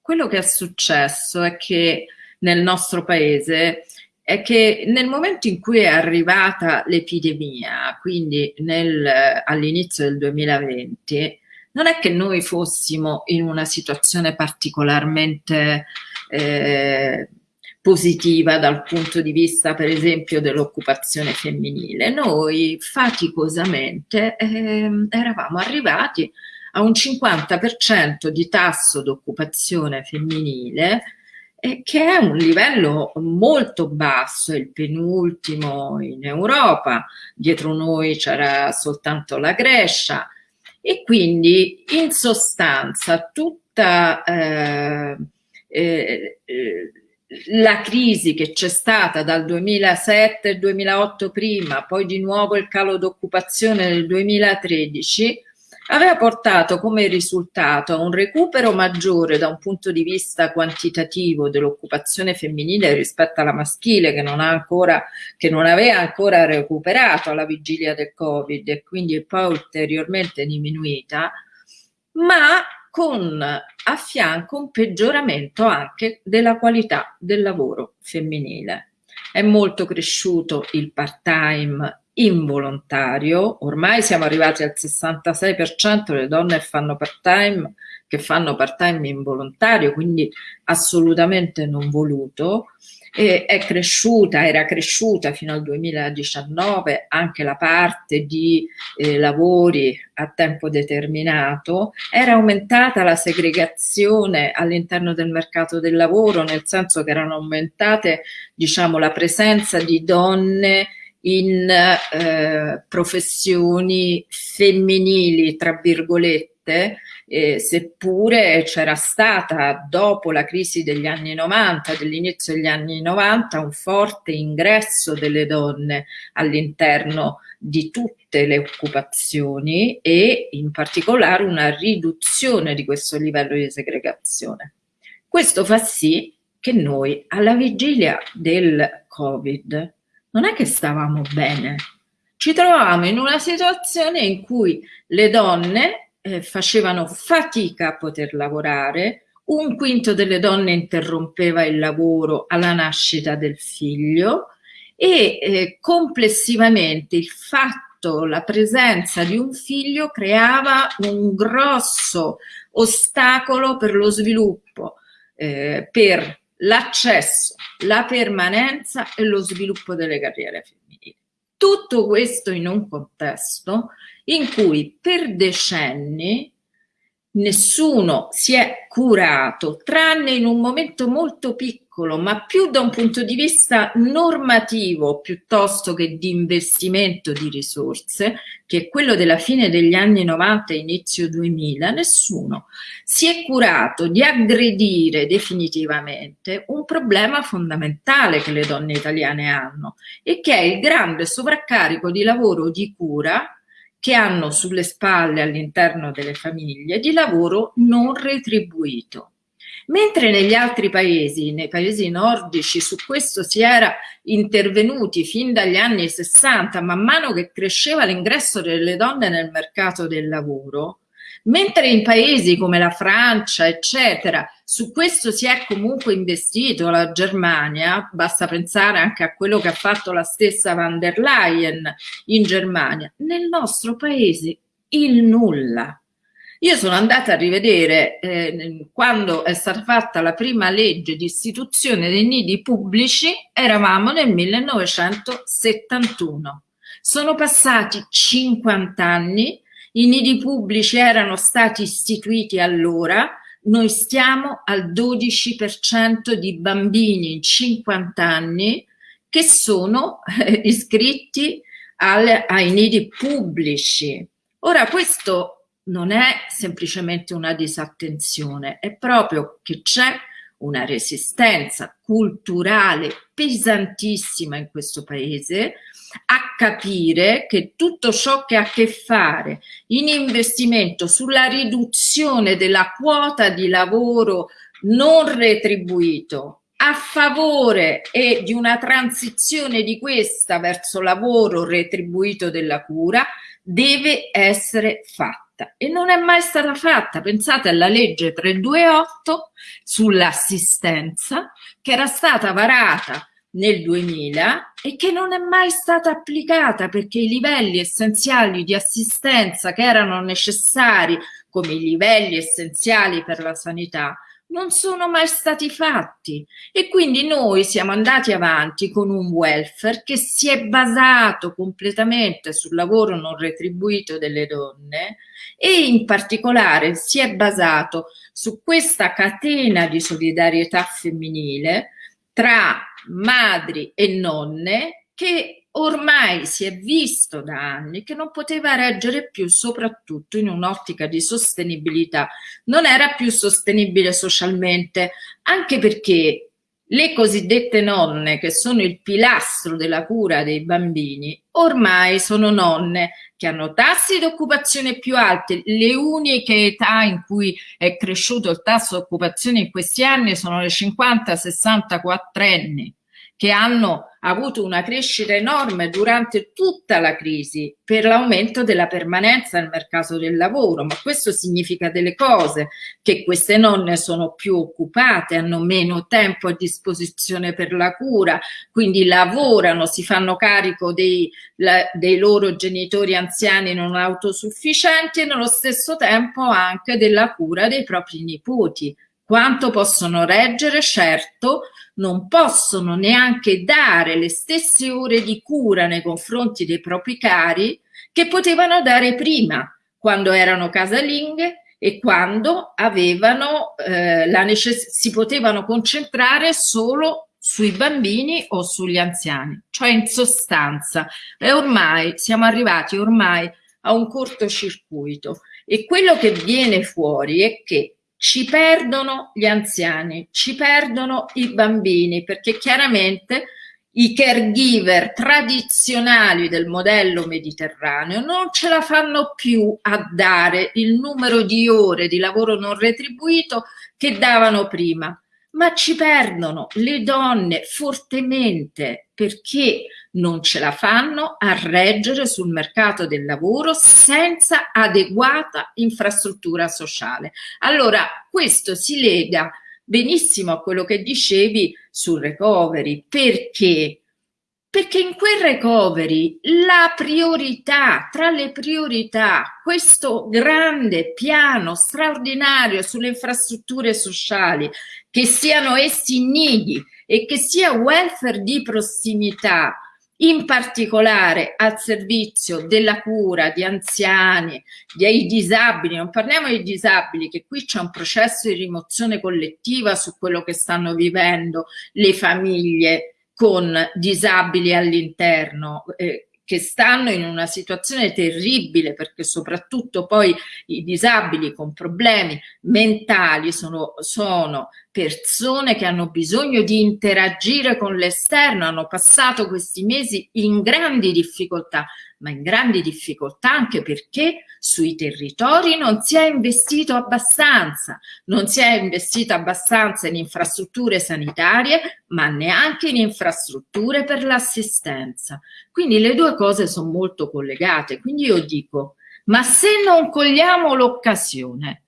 quello che è successo è che nel nostro paese è che nel momento in cui è arrivata l'epidemia, quindi all'inizio del 2020, non è che noi fossimo in una situazione particolarmente eh, positiva dal punto di vista per esempio dell'occupazione femminile. Noi faticosamente eh, eravamo arrivati a un 50% di tasso d'occupazione femminile eh, che è un livello molto basso, il penultimo in Europa, dietro noi c'era soltanto la Grecia e quindi in sostanza tutta eh, eh, eh la crisi che c'è stata dal 2007 al 2008 prima, poi di nuovo il calo d'occupazione nel 2013, aveva portato come risultato a un recupero maggiore da un punto di vista quantitativo dell'occupazione femminile rispetto alla maschile che non, ancora, che non aveva ancora recuperato alla vigilia del Covid e quindi è poi ulteriormente diminuita, ma con a fianco un peggioramento anche della qualità del lavoro femminile. È molto cresciuto il part-time involontario, ormai siamo arrivati al 66% le donne fanno part-time, che fanno part-time involontario, quindi assolutamente non voluto, e è cresciuta, era cresciuta fino al 2019 anche la parte di eh, lavori a tempo determinato, era aumentata la segregazione all'interno del mercato del lavoro, nel senso che erano aumentate diciamo, la presenza di donne in eh, professioni femminili, tra virgolette, eh, seppure c'era stata dopo la crisi degli anni 90, dell'inizio degli anni 90, un forte ingresso delle donne all'interno di tutte le occupazioni e in particolare una riduzione di questo livello di segregazione. Questo fa sì che noi alla vigilia del Covid non è che stavamo bene, ci trovavamo in una situazione in cui le donne eh, facevano fatica a poter lavorare, un quinto delle donne interrompeva il lavoro alla nascita del figlio e eh, complessivamente il fatto, la presenza di un figlio creava un grosso ostacolo per lo sviluppo, eh, per l'accesso, la permanenza e lo sviluppo delle carriere femminili. Tutto questo in un contesto in cui per decenni nessuno si è curato, tranne in un momento molto piccolo, ma più da un punto di vista normativo piuttosto che di investimento di risorse, che è quello della fine degli anni 90 e inizio 2000, nessuno si è curato di aggredire definitivamente un problema fondamentale che le donne italiane hanno e che è il grande sovraccarico di lavoro di cura che hanno sulle spalle all'interno delle famiglie di lavoro non retribuito. Mentre negli altri paesi, nei paesi nordici, su questo si era intervenuti fin dagli anni 60, man mano che cresceva l'ingresso delle donne nel mercato del lavoro, Mentre in paesi come la Francia, eccetera, su questo si è comunque investito, la Germania, basta pensare anche a quello che ha fatto la stessa van der Leyen in Germania, nel nostro paese il nulla. Io sono andata a rivedere eh, quando è stata fatta la prima legge di istituzione dei nidi pubblici, eravamo nel 1971. Sono passati 50 anni i nidi pubblici erano stati istituiti allora, noi stiamo al 12% di bambini in 50 anni che sono eh, iscritti al, ai nidi pubblici. Ora questo non è semplicemente una disattenzione, è proprio che c'è una resistenza culturale pesantissima in questo paese, a capire che tutto ciò che ha a che fare in investimento sulla riduzione della quota di lavoro non retribuito a favore e di una transizione di questa verso lavoro retribuito della cura deve essere fatta e non è mai stata fatta. Pensate alla legge 328 sull'assistenza che era stata varata nel 2000 e che non è mai stata applicata perché i livelli essenziali di assistenza che erano necessari come i livelli essenziali per la sanità non sono mai stati fatti. E quindi noi siamo andati avanti con un welfare che si è basato completamente sul lavoro non retribuito delle donne e in particolare si è basato su questa catena di solidarietà femminile tra madri e nonne che ormai si è visto da anni che non poteva reggere più, soprattutto in un'ottica di sostenibilità. Non era più sostenibile socialmente, anche perché le cosiddette nonne, che sono il pilastro della cura dei bambini, ormai sono nonne che hanno tassi di occupazione più alti. Le uniche età in cui è cresciuto il tasso di occupazione in questi anni sono le 50-64 anni che hanno avuto una crescita enorme durante tutta la crisi per l'aumento della permanenza nel mercato del lavoro, ma questo significa delle cose, che queste nonne sono più occupate, hanno meno tempo a disposizione per la cura, quindi lavorano, si fanno carico dei, la, dei loro genitori anziani non autosufficienti e nello stesso tempo anche della cura dei propri nipoti. Quanto possono reggere? Certo, non possono neanche dare le stesse ore di cura nei confronti dei propri cari che potevano dare prima, quando erano casalinghe e quando avevano eh, la si potevano concentrare solo sui bambini o sugli anziani, cioè in sostanza. E ormai siamo arrivati ormai a un cortocircuito e quello che viene fuori è che ci perdono gli anziani, ci perdono i bambini, perché chiaramente i caregiver tradizionali del modello mediterraneo non ce la fanno più a dare il numero di ore di lavoro non retribuito che davano prima, ma ci perdono le donne fortemente perché non ce la fanno a reggere sul mercato del lavoro senza adeguata infrastruttura sociale. Allora, questo si lega benissimo a quello che dicevi sul recovery, perché? Perché in quel recovery la priorità, tra le priorità, questo grande piano straordinario sulle infrastrutture sociali, che siano essi nidi e che sia welfare di prossimità, in particolare al servizio della cura di anziani, dei disabili, non parliamo di disabili, che qui c'è un processo di rimozione collettiva su quello che stanno vivendo le famiglie con disabili all'interno, eh, che stanno in una situazione terribile perché soprattutto poi i disabili con problemi mentali sono, sono persone che hanno bisogno di interagire con l'esterno, hanno passato questi mesi in grandi difficoltà, ma in grandi difficoltà anche perché sui territori non si è investito abbastanza, non si è investito abbastanza in infrastrutture sanitarie, ma neanche in infrastrutture per l'assistenza. Quindi le due cose sono molto collegate. Quindi io dico, ma se non cogliamo l'occasione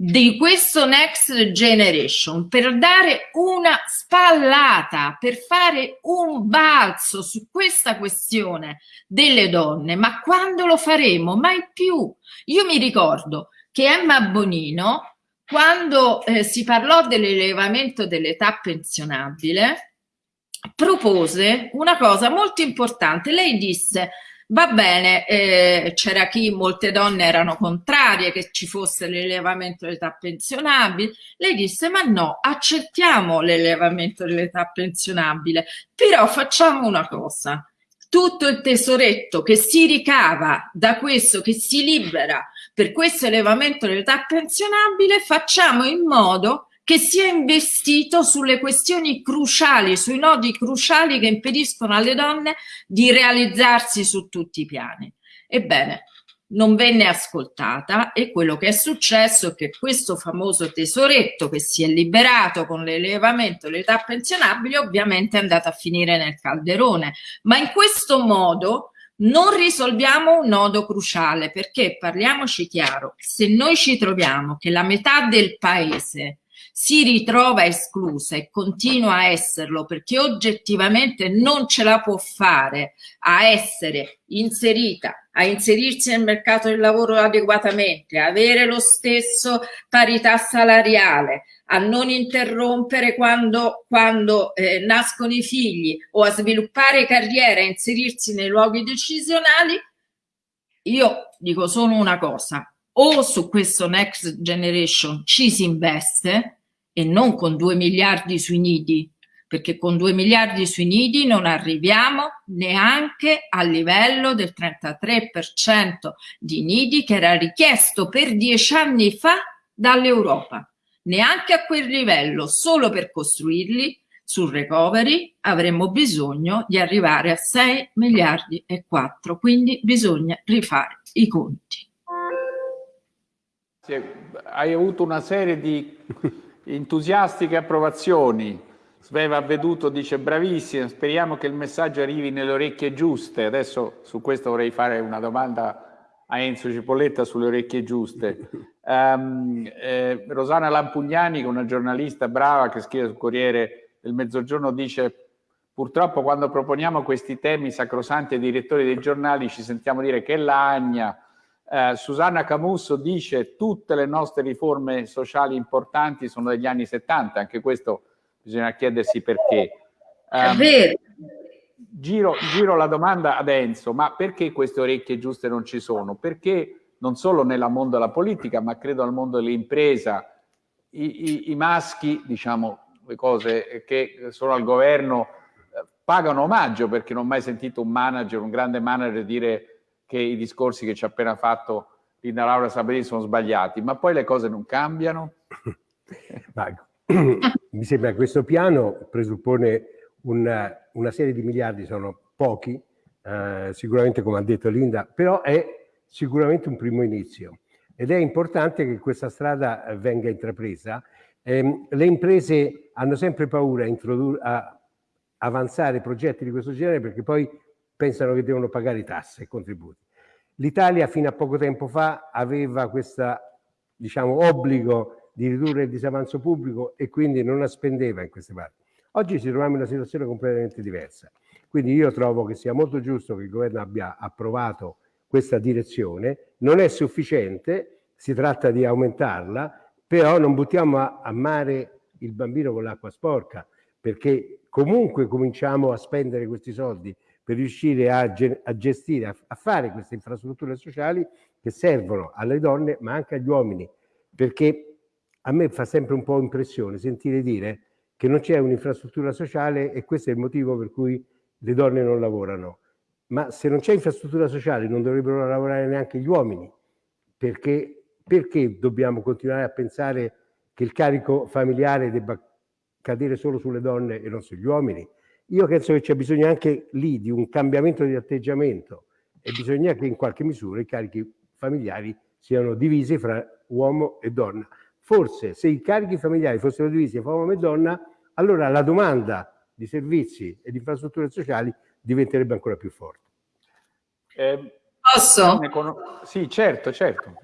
di questo Next Generation per dare una spallata, per fare un balzo su questa questione delle donne. Ma quando lo faremo? Mai più. Io mi ricordo che Emma Bonino, quando eh, si parlò dell'elevamento dell'età pensionabile, propose una cosa molto importante. Lei disse Va bene, eh, c'era chi, molte donne erano contrarie che ci fosse l'elevamento dell'età pensionabile. Lei disse, ma no, accettiamo l'elevamento dell'età pensionabile, però facciamo una cosa. Tutto il tesoretto che si ricava da questo, che si libera per questo elevamento dell'età pensionabile, facciamo in modo che sia investito sulle questioni cruciali, sui nodi cruciali che impediscono alle donne di realizzarsi su tutti i piani. Ebbene, non venne ascoltata e quello che è successo è che questo famoso tesoretto che si è liberato con l'elevamento dell'età pensionabile ovviamente è andato a finire nel calderone, ma in questo modo non risolviamo un nodo cruciale perché parliamoci chiaro, se noi ci troviamo che la metà del paese si ritrova esclusa e continua a esserlo perché oggettivamente non ce la può fare a essere inserita, a inserirsi nel mercato del lavoro adeguatamente, avere lo stesso parità salariale, a non interrompere quando, quando eh, nascono i figli o a sviluppare carriera, a inserirsi nei luoghi decisionali, io dico solo una cosa, o su questo Next Generation ci si investe e non con 2 miliardi sui nidi, perché con 2 miliardi sui nidi non arriviamo neanche al livello del 33% di nidi che era richiesto per dieci anni fa dall'Europa. Neanche a quel livello, solo per costruirli sul recovery avremmo bisogno di arrivare a 6 miliardi e 4, quindi bisogna rifare i conti. Hai avuto una serie di entusiastiche approvazioni. Sveva Veduto dice bravissima, speriamo che il messaggio arrivi nelle orecchie giuste. Adesso su questo vorrei fare una domanda a Enzo Cipolletta sulle orecchie giuste. Um, eh, Rosana Lampugnani, una giornalista brava che scrive sul Corriere del Mezzogiorno, dice purtroppo quando proponiamo questi temi sacrosanti ai direttori dei giornali ci sentiamo dire che lagna, eh, Susanna Camusso dice tutte le nostre riforme sociali importanti sono degli anni 70, anche questo bisogna chiedersi perché. Um, È vero. Giro, giro la domanda ad Enzo, ma perché queste orecchie giuste non ci sono? Perché non solo nel mondo della politica, ma credo al mondo dell'impresa, i, i, i, maschi, diciamo, le cose che sono al governo, eh, pagano omaggio perché non ho mai sentito un manager, un grande manager dire che i discorsi che ci ha appena fatto Linda Laura Saberini sono sbagliati, ma poi le cose non cambiano? mi sembra che questo piano presuppone una, una, serie di miliardi, sono pochi, eh, sicuramente come ha detto Linda, però è sicuramente un primo inizio ed è importante che questa strada venga intrapresa. Eh, le imprese hanno sempre paura a, a avanzare progetti di questo genere perché poi pensano che devono pagare tasse e contributi. L'Italia fino a poco tempo fa aveva questo diciamo, obbligo di ridurre il disavanzo pubblico e quindi non la spendeva in queste parti. Oggi ci troviamo in una situazione completamente diversa. Quindi io trovo che sia molto giusto che il governo abbia approvato questa direzione. Non è sufficiente, si tratta di aumentarla, però non buttiamo a mare il bambino con l'acqua sporca, perché comunque cominciamo a spendere questi soldi per riuscire a, a gestire, a, a fare queste infrastrutture sociali che servono alle donne ma anche agli uomini, perché a me fa sempre un po' impressione sentire dire che non c'è un'infrastruttura sociale e questo è il motivo per cui le donne non lavorano. Ma se non c'è infrastruttura sociale non dovrebbero lavorare neanche gli uomini, perché, perché dobbiamo continuare a pensare che il carico familiare debba cadere solo sulle donne e non sugli uomini? Io penso che c'è bisogno anche lì di un cambiamento di atteggiamento e bisogna che in qualche misura i carichi familiari siano divisi fra uomo e donna. Forse se i carichi familiari fossero divisi fra uomo e donna, allora la domanda di servizi e di infrastrutture sociali diventerebbe ancora più forte. Eh, Posso? Sì, certo, certo.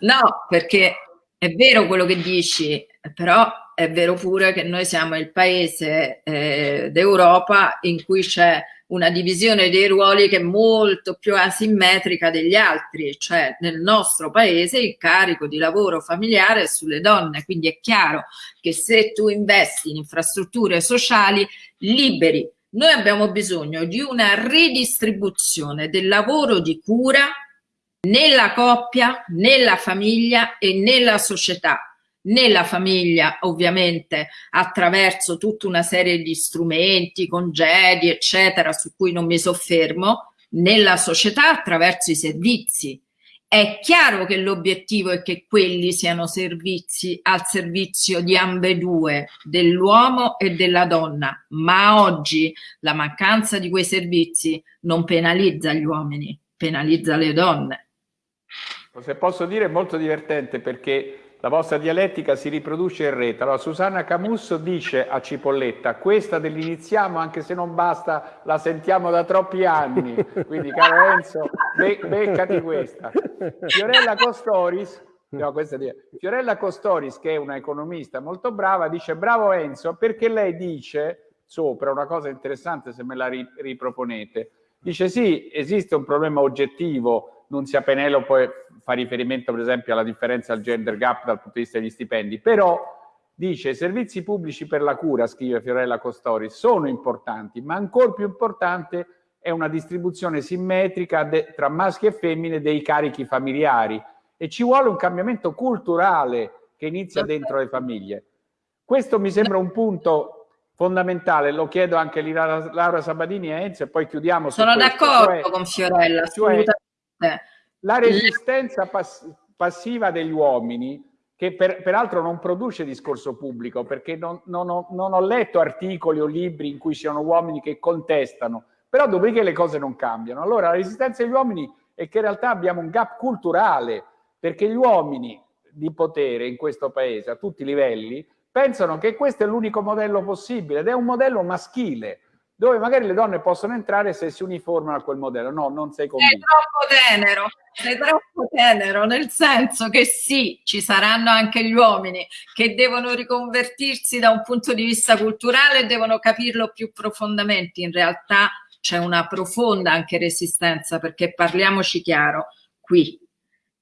No, perché è vero quello che dici, però è vero pure che noi siamo il paese eh, d'Europa in cui c'è una divisione dei ruoli che è molto più asimmetrica degli altri, cioè nel nostro paese il carico di lavoro familiare è sulle donne, quindi è chiaro che se tu investi in infrastrutture sociali liberi, noi abbiamo bisogno di una ridistribuzione del lavoro di cura nella coppia, nella famiglia e nella società nella famiglia ovviamente attraverso tutta una serie di strumenti, congedi eccetera su cui non mi soffermo, nella società attraverso i servizi. È chiaro che l'obiettivo è che quelli siano servizi al servizio di ambedue, dell'uomo e della donna, ma oggi la mancanza di quei servizi non penalizza gli uomini, penalizza le donne. Se posso dire è molto divertente perché la vostra dialettica si riproduce in rete. Allora, Susanna Camusso dice a Cipolletta, questa dell'iniziamo, anche se non basta, la sentiamo da troppi anni. Quindi, caro Enzo, be beccati questa. Fiorella Costoris, no, questa Fiorella Costoris, che è una economista molto brava, dice bravo Enzo, perché lei dice sopra una cosa interessante, se me la riproponete, dice sì, esiste un problema oggettivo Nunzia Penelope fa riferimento per esempio alla differenza al gender gap dal punto di vista degli stipendi, però dice i servizi pubblici per la cura, scrive Fiorella Costori, sono importanti, ma ancora più importante è una distribuzione simmetrica tra maschi e femmine dei carichi familiari e ci vuole un cambiamento culturale che inizia dentro le famiglie. Questo mi sembra un punto fondamentale, lo chiedo anche a Laura Sabadini e Enzo e poi chiudiamo. Sono d'accordo cioè, con Fiorella, cioè, la resistenza pass passiva degli uomini, che per, peraltro non produce discorso pubblico, perché non, non, ho, non, ho, letto articoli o libri in cui siano uomini che contestano, però dopodiché le cose non cambiano. Allora la resistenza degli uomini è che in realtà abbiamo un gap culturale, perché gli uomini di potere in questo paese, a tutti i livelli, pensano che questo è l'unico modello possibile ed è un modello maschile dove magari le donne possono entrare se si uniformano a quel modello. No, non sei convinto. Sei troppo tenero, sei troppo tenero, nel senso che sì, ci saranno anche gli uomini che devono riconvertirsi da un punto di vista culturale e devono capirlo più profondamente. In realtà c'è una profonda anche resistenza, perché parliamoci chiaro, qui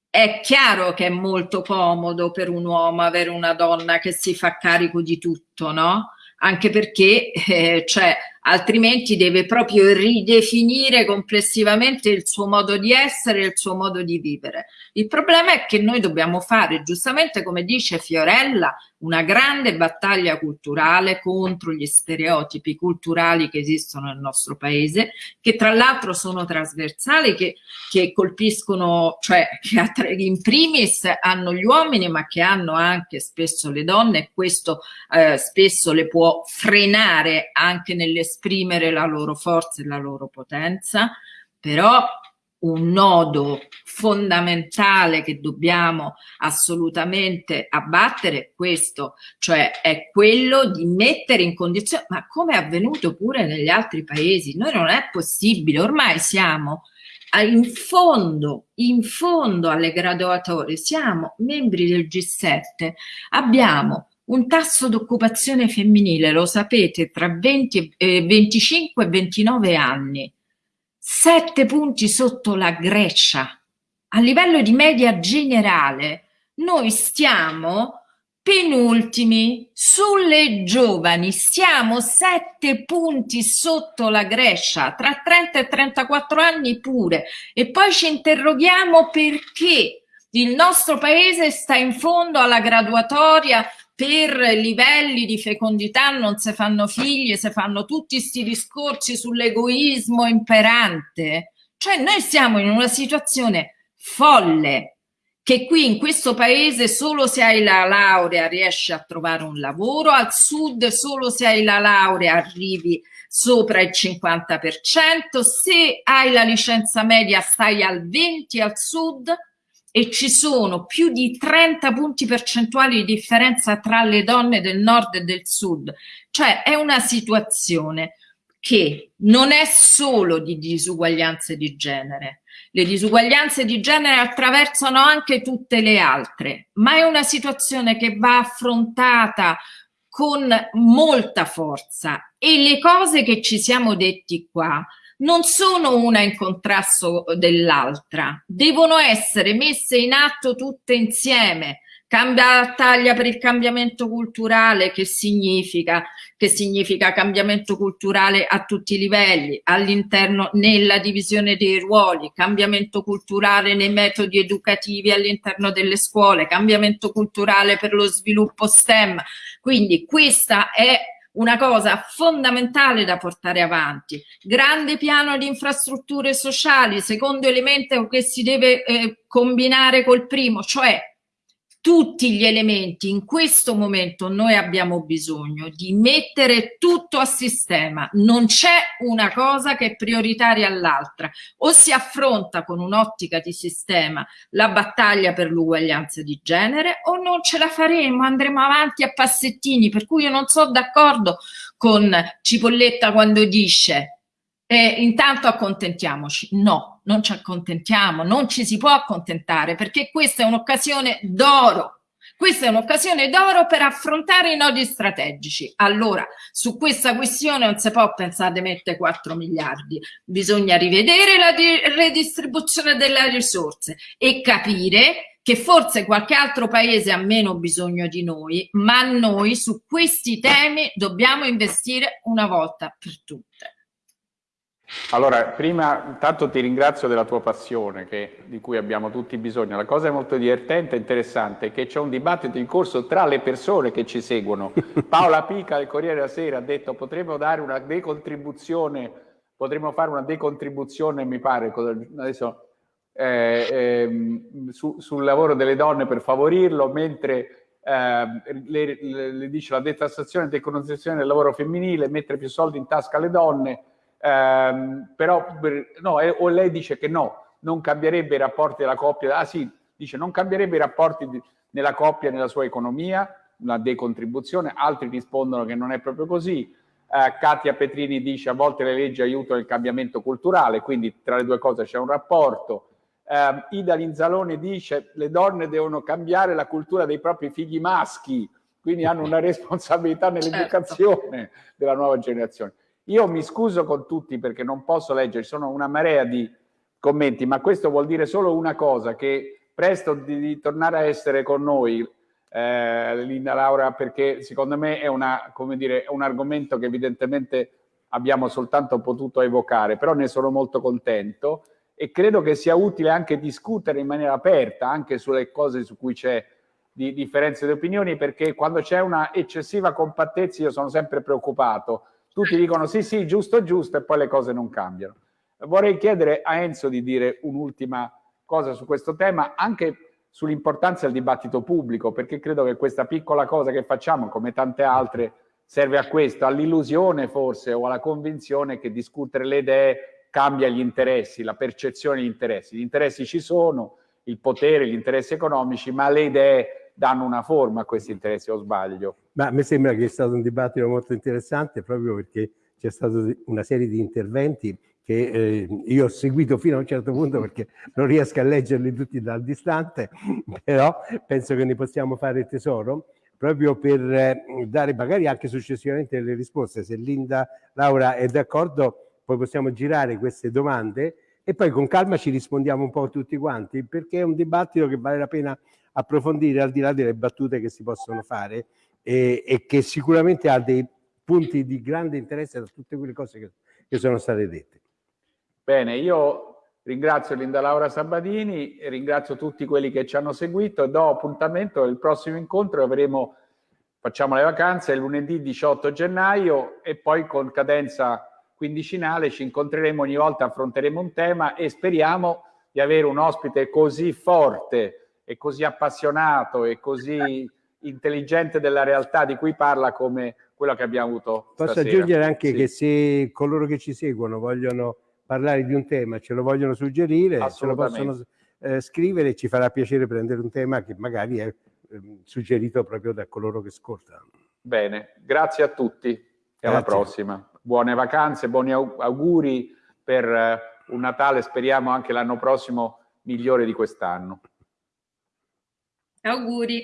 è chiaro che è molto comodo per un uomo avere una donna che si fa carico di tutto, no? Anche perché eh, cioè, altrimenti deve proprio ridefinire complessivamente il suo modo di essere il suo modo di vivere. Il problema è che noi dobbiamo fare, giustamente come dice Fiorella, una grande battaglia culturale contro gli stereotipi culturali che esistono nel nostro paese, che tra l'altro sono trasversali, che, che colpiscono, cioè che in primis hanno gli uomini, ma che hanno anche spesso le donne e questo eh, spesso le può frenare anche nell'esprimere la loro forza e la loro potenza, però un nodo fondamentale che dobbiamo assolutamente abbattere questo, cioè è quello di mettere in condizione, ma come è avvenuto pure negli altri paesi, noi non è possibile, ormai siamo in fondo, in fondo alle graduatorie, siamo membri del G7, abbiamo un tasso d'occupazione femminile, lo sapete, tra 20, eh, 25 e 29 anni, sette punti sotto la Grecia. A livello di media generale, noi stiamo penultimi sulle giovani, siamo sette punti sotto la Grecia, tra 30 e 34 anni pure. E poi ci interroghiamo perché il nostro paese sta in fondo alla graduatoria per livelli di fecondità non si fanno figli, si fanno tutti questi discorsi sull'egoismo imperante. Cioè noi siamo in una situazione folle, che qui in questo paese solo se hai la laurea riesci a trovare un lavoro, al sud solo se hai la laurea arrivi sopra il 50%, se hai la licenza media stai al 20% al sud, e ci sono più di 30 punti percentuali di differenza tra le donne del nord e del sud. Cioè è una situazione che non è solo di disuguaglianze di genere. Le disuguaglianze di genere attraversano anche tutte le altre, ma è una situazione che va affrontata con molta forza e le cose che ci siamo detti qua non sono una in contrasto dell'altra, devono essere messe in atto tutte insieme. Cambia battaglia per il cambiamento culturale, che significa? Che significa cambiamento culturale a tutti i livelli, all'interno, nella divisione dei ruoli, cambiamento culturale nei metodi educativi all'interno delle scuole, cambiamento culturale per lo sviluppo STEM. Quindi questa è una cosa fondamentale da portare avanti. Grande piano di infrastrutture sociali, secondo elemento che si deve eh, combinare col primo, cioè tutti gli elementi in questo momento noi abbiamo bisogno di mettere tutto a sistema. Non c'è una cosa che è prioritaria all'altra. O si affronta con un'ottica di sistema la battaglia per l'uguaglianza di genere o non ce la faremo andremo avanti a passettini. Per cui io non sono d'accordo con Cipolletta quando dice eh, intanto accontentiamoci no non ci accontentiamo, non ci si può accontentare perché questa è un'occasione d'oro. Questa è un'occasione d'oro per affrontare i nodi strategici. Allora, su questa questione non si può pensare di mettere 4 miliardi, bisogna rivedere la redistribuzione delle risorse e capire che forse qualche altro paese ha meno bisogno di noi, ma noi su questi temi dobbiamo investire una volta per tutte. Allora, prima intanto ti ringrazio della tua passione che, di cui abbiamo tutti bisogno. La cosa molto divertente e interessante è che c'è un dibattito in corso tra le persone che ci seguono. Paola Pica del Corriere della Sera ha detto potremmo dare una decontribuzione, potremmo fare una decontribuzione, mi pare, adesso, eh, eh, su, sul lavoro delle donne per favorirlo, mentre eh, le, le, le dice la detassazione e decontribuzione del lavoro femminile, mettere più soldi in tasca alle donne, ehm, però no, o lei dice che no, non cambierebbe i rapporti della coppia, ah sì, dice non cambierebbe i rapporti di, nella coppia nella sua economia, una decontribuzione, altri rispondono che non è proprio così, eh, Katia Petrini dice a volte le leggi aiutano il cambiamento culturale, quindi tra le due cose c'è un rapporto, eh, Ida Linzalone dice le donne devono cambiare la cultura dei propri figli maschi, quindi hanno una responsabilità nell'educazione certo. della nuova generazione. Io mi scuso con tutti perché non posso leggere, ci sono una marea di commenti, ma questo vuol dire solo una cosa, che presto di, di tornare a essere con noi, eh, Linda Laura, perché secondo me è, una, dire, un argomento che evidentemente abbiamo soltanto potuto evocare, però ne sono molto contento e credo che sia utile anche discutere in maniera aperta anche sulle cose su cui c'è di differenze di opinioni, perché quando c'è una eccessiva compattezza io sono sempre preoccupato, tutti dicono sì, sì, giusto, giusto, e poi le cose non cambiano. Vorrei chiedere a Enzo di dire un'ultima cosa su questo tema, anche sull'importanza del dibattito pubblico, perché credo che questa piccola cosa che facciamo, come tante altre, serve a questo, all'illusione forse o alla convinzione che discutere le idee cambia gli interessi, la percezione degli interessi. Gli interessi ci sono, il potere, gli interessi economici, ma le idee danno una forma a questi interessi, o sbaglio? Ma me sembra che è stato un dibattito molto interessante proprio perché c'è stata una serie di interventi che eh, io ho seguito fino a un certo punto perché non riesco a leggerli tutti dal distante, però penso che ne possiamo fare tesoro proprio per eh, dare magari anche successivamente le risposte. Se Linda Laura è d'accordo, poi possiamo girare queste domande e poi con calma ci rispondiamo un po' tutti quanti, perché è un dibattito che vale la pena approfondire al di là delle battute che si possono fare e, e che sicuramente ha dei punti di grande interesse da tutte quelle cose che, che sono state dette. Bene, io ringrazio Linda Laura Sabadini, ringrazio tutti quelli che ci hanno seguito e do appuntamento al prossimo incontro avremo, facciamo le vacanze, lunedì 18 gennaio e poi con cadenza quindicinale ci incontreremo ogni volta, affronteremo un tema e speriamo di avere un ospite così forte e così appassionato e così intelligente della realtà di cui parla come quello che abbiamo avuto Posso stasera. aggiungere anche sì. che se coloro che ci seguono vogliono parlare di un tema, ce lo vogliono suggerire, ce lo possono eh, scrivere, ci farà piacere prendere un tema che magari è eh, suggerito proprio da coloro che ascoltano. Bene, grazie a tutti e grazie. alla prossima. Buone vacanze, buoni auguri per eh, un Natale, speriamo anche l'anno prossimo migliore di quest'anno. Auguri.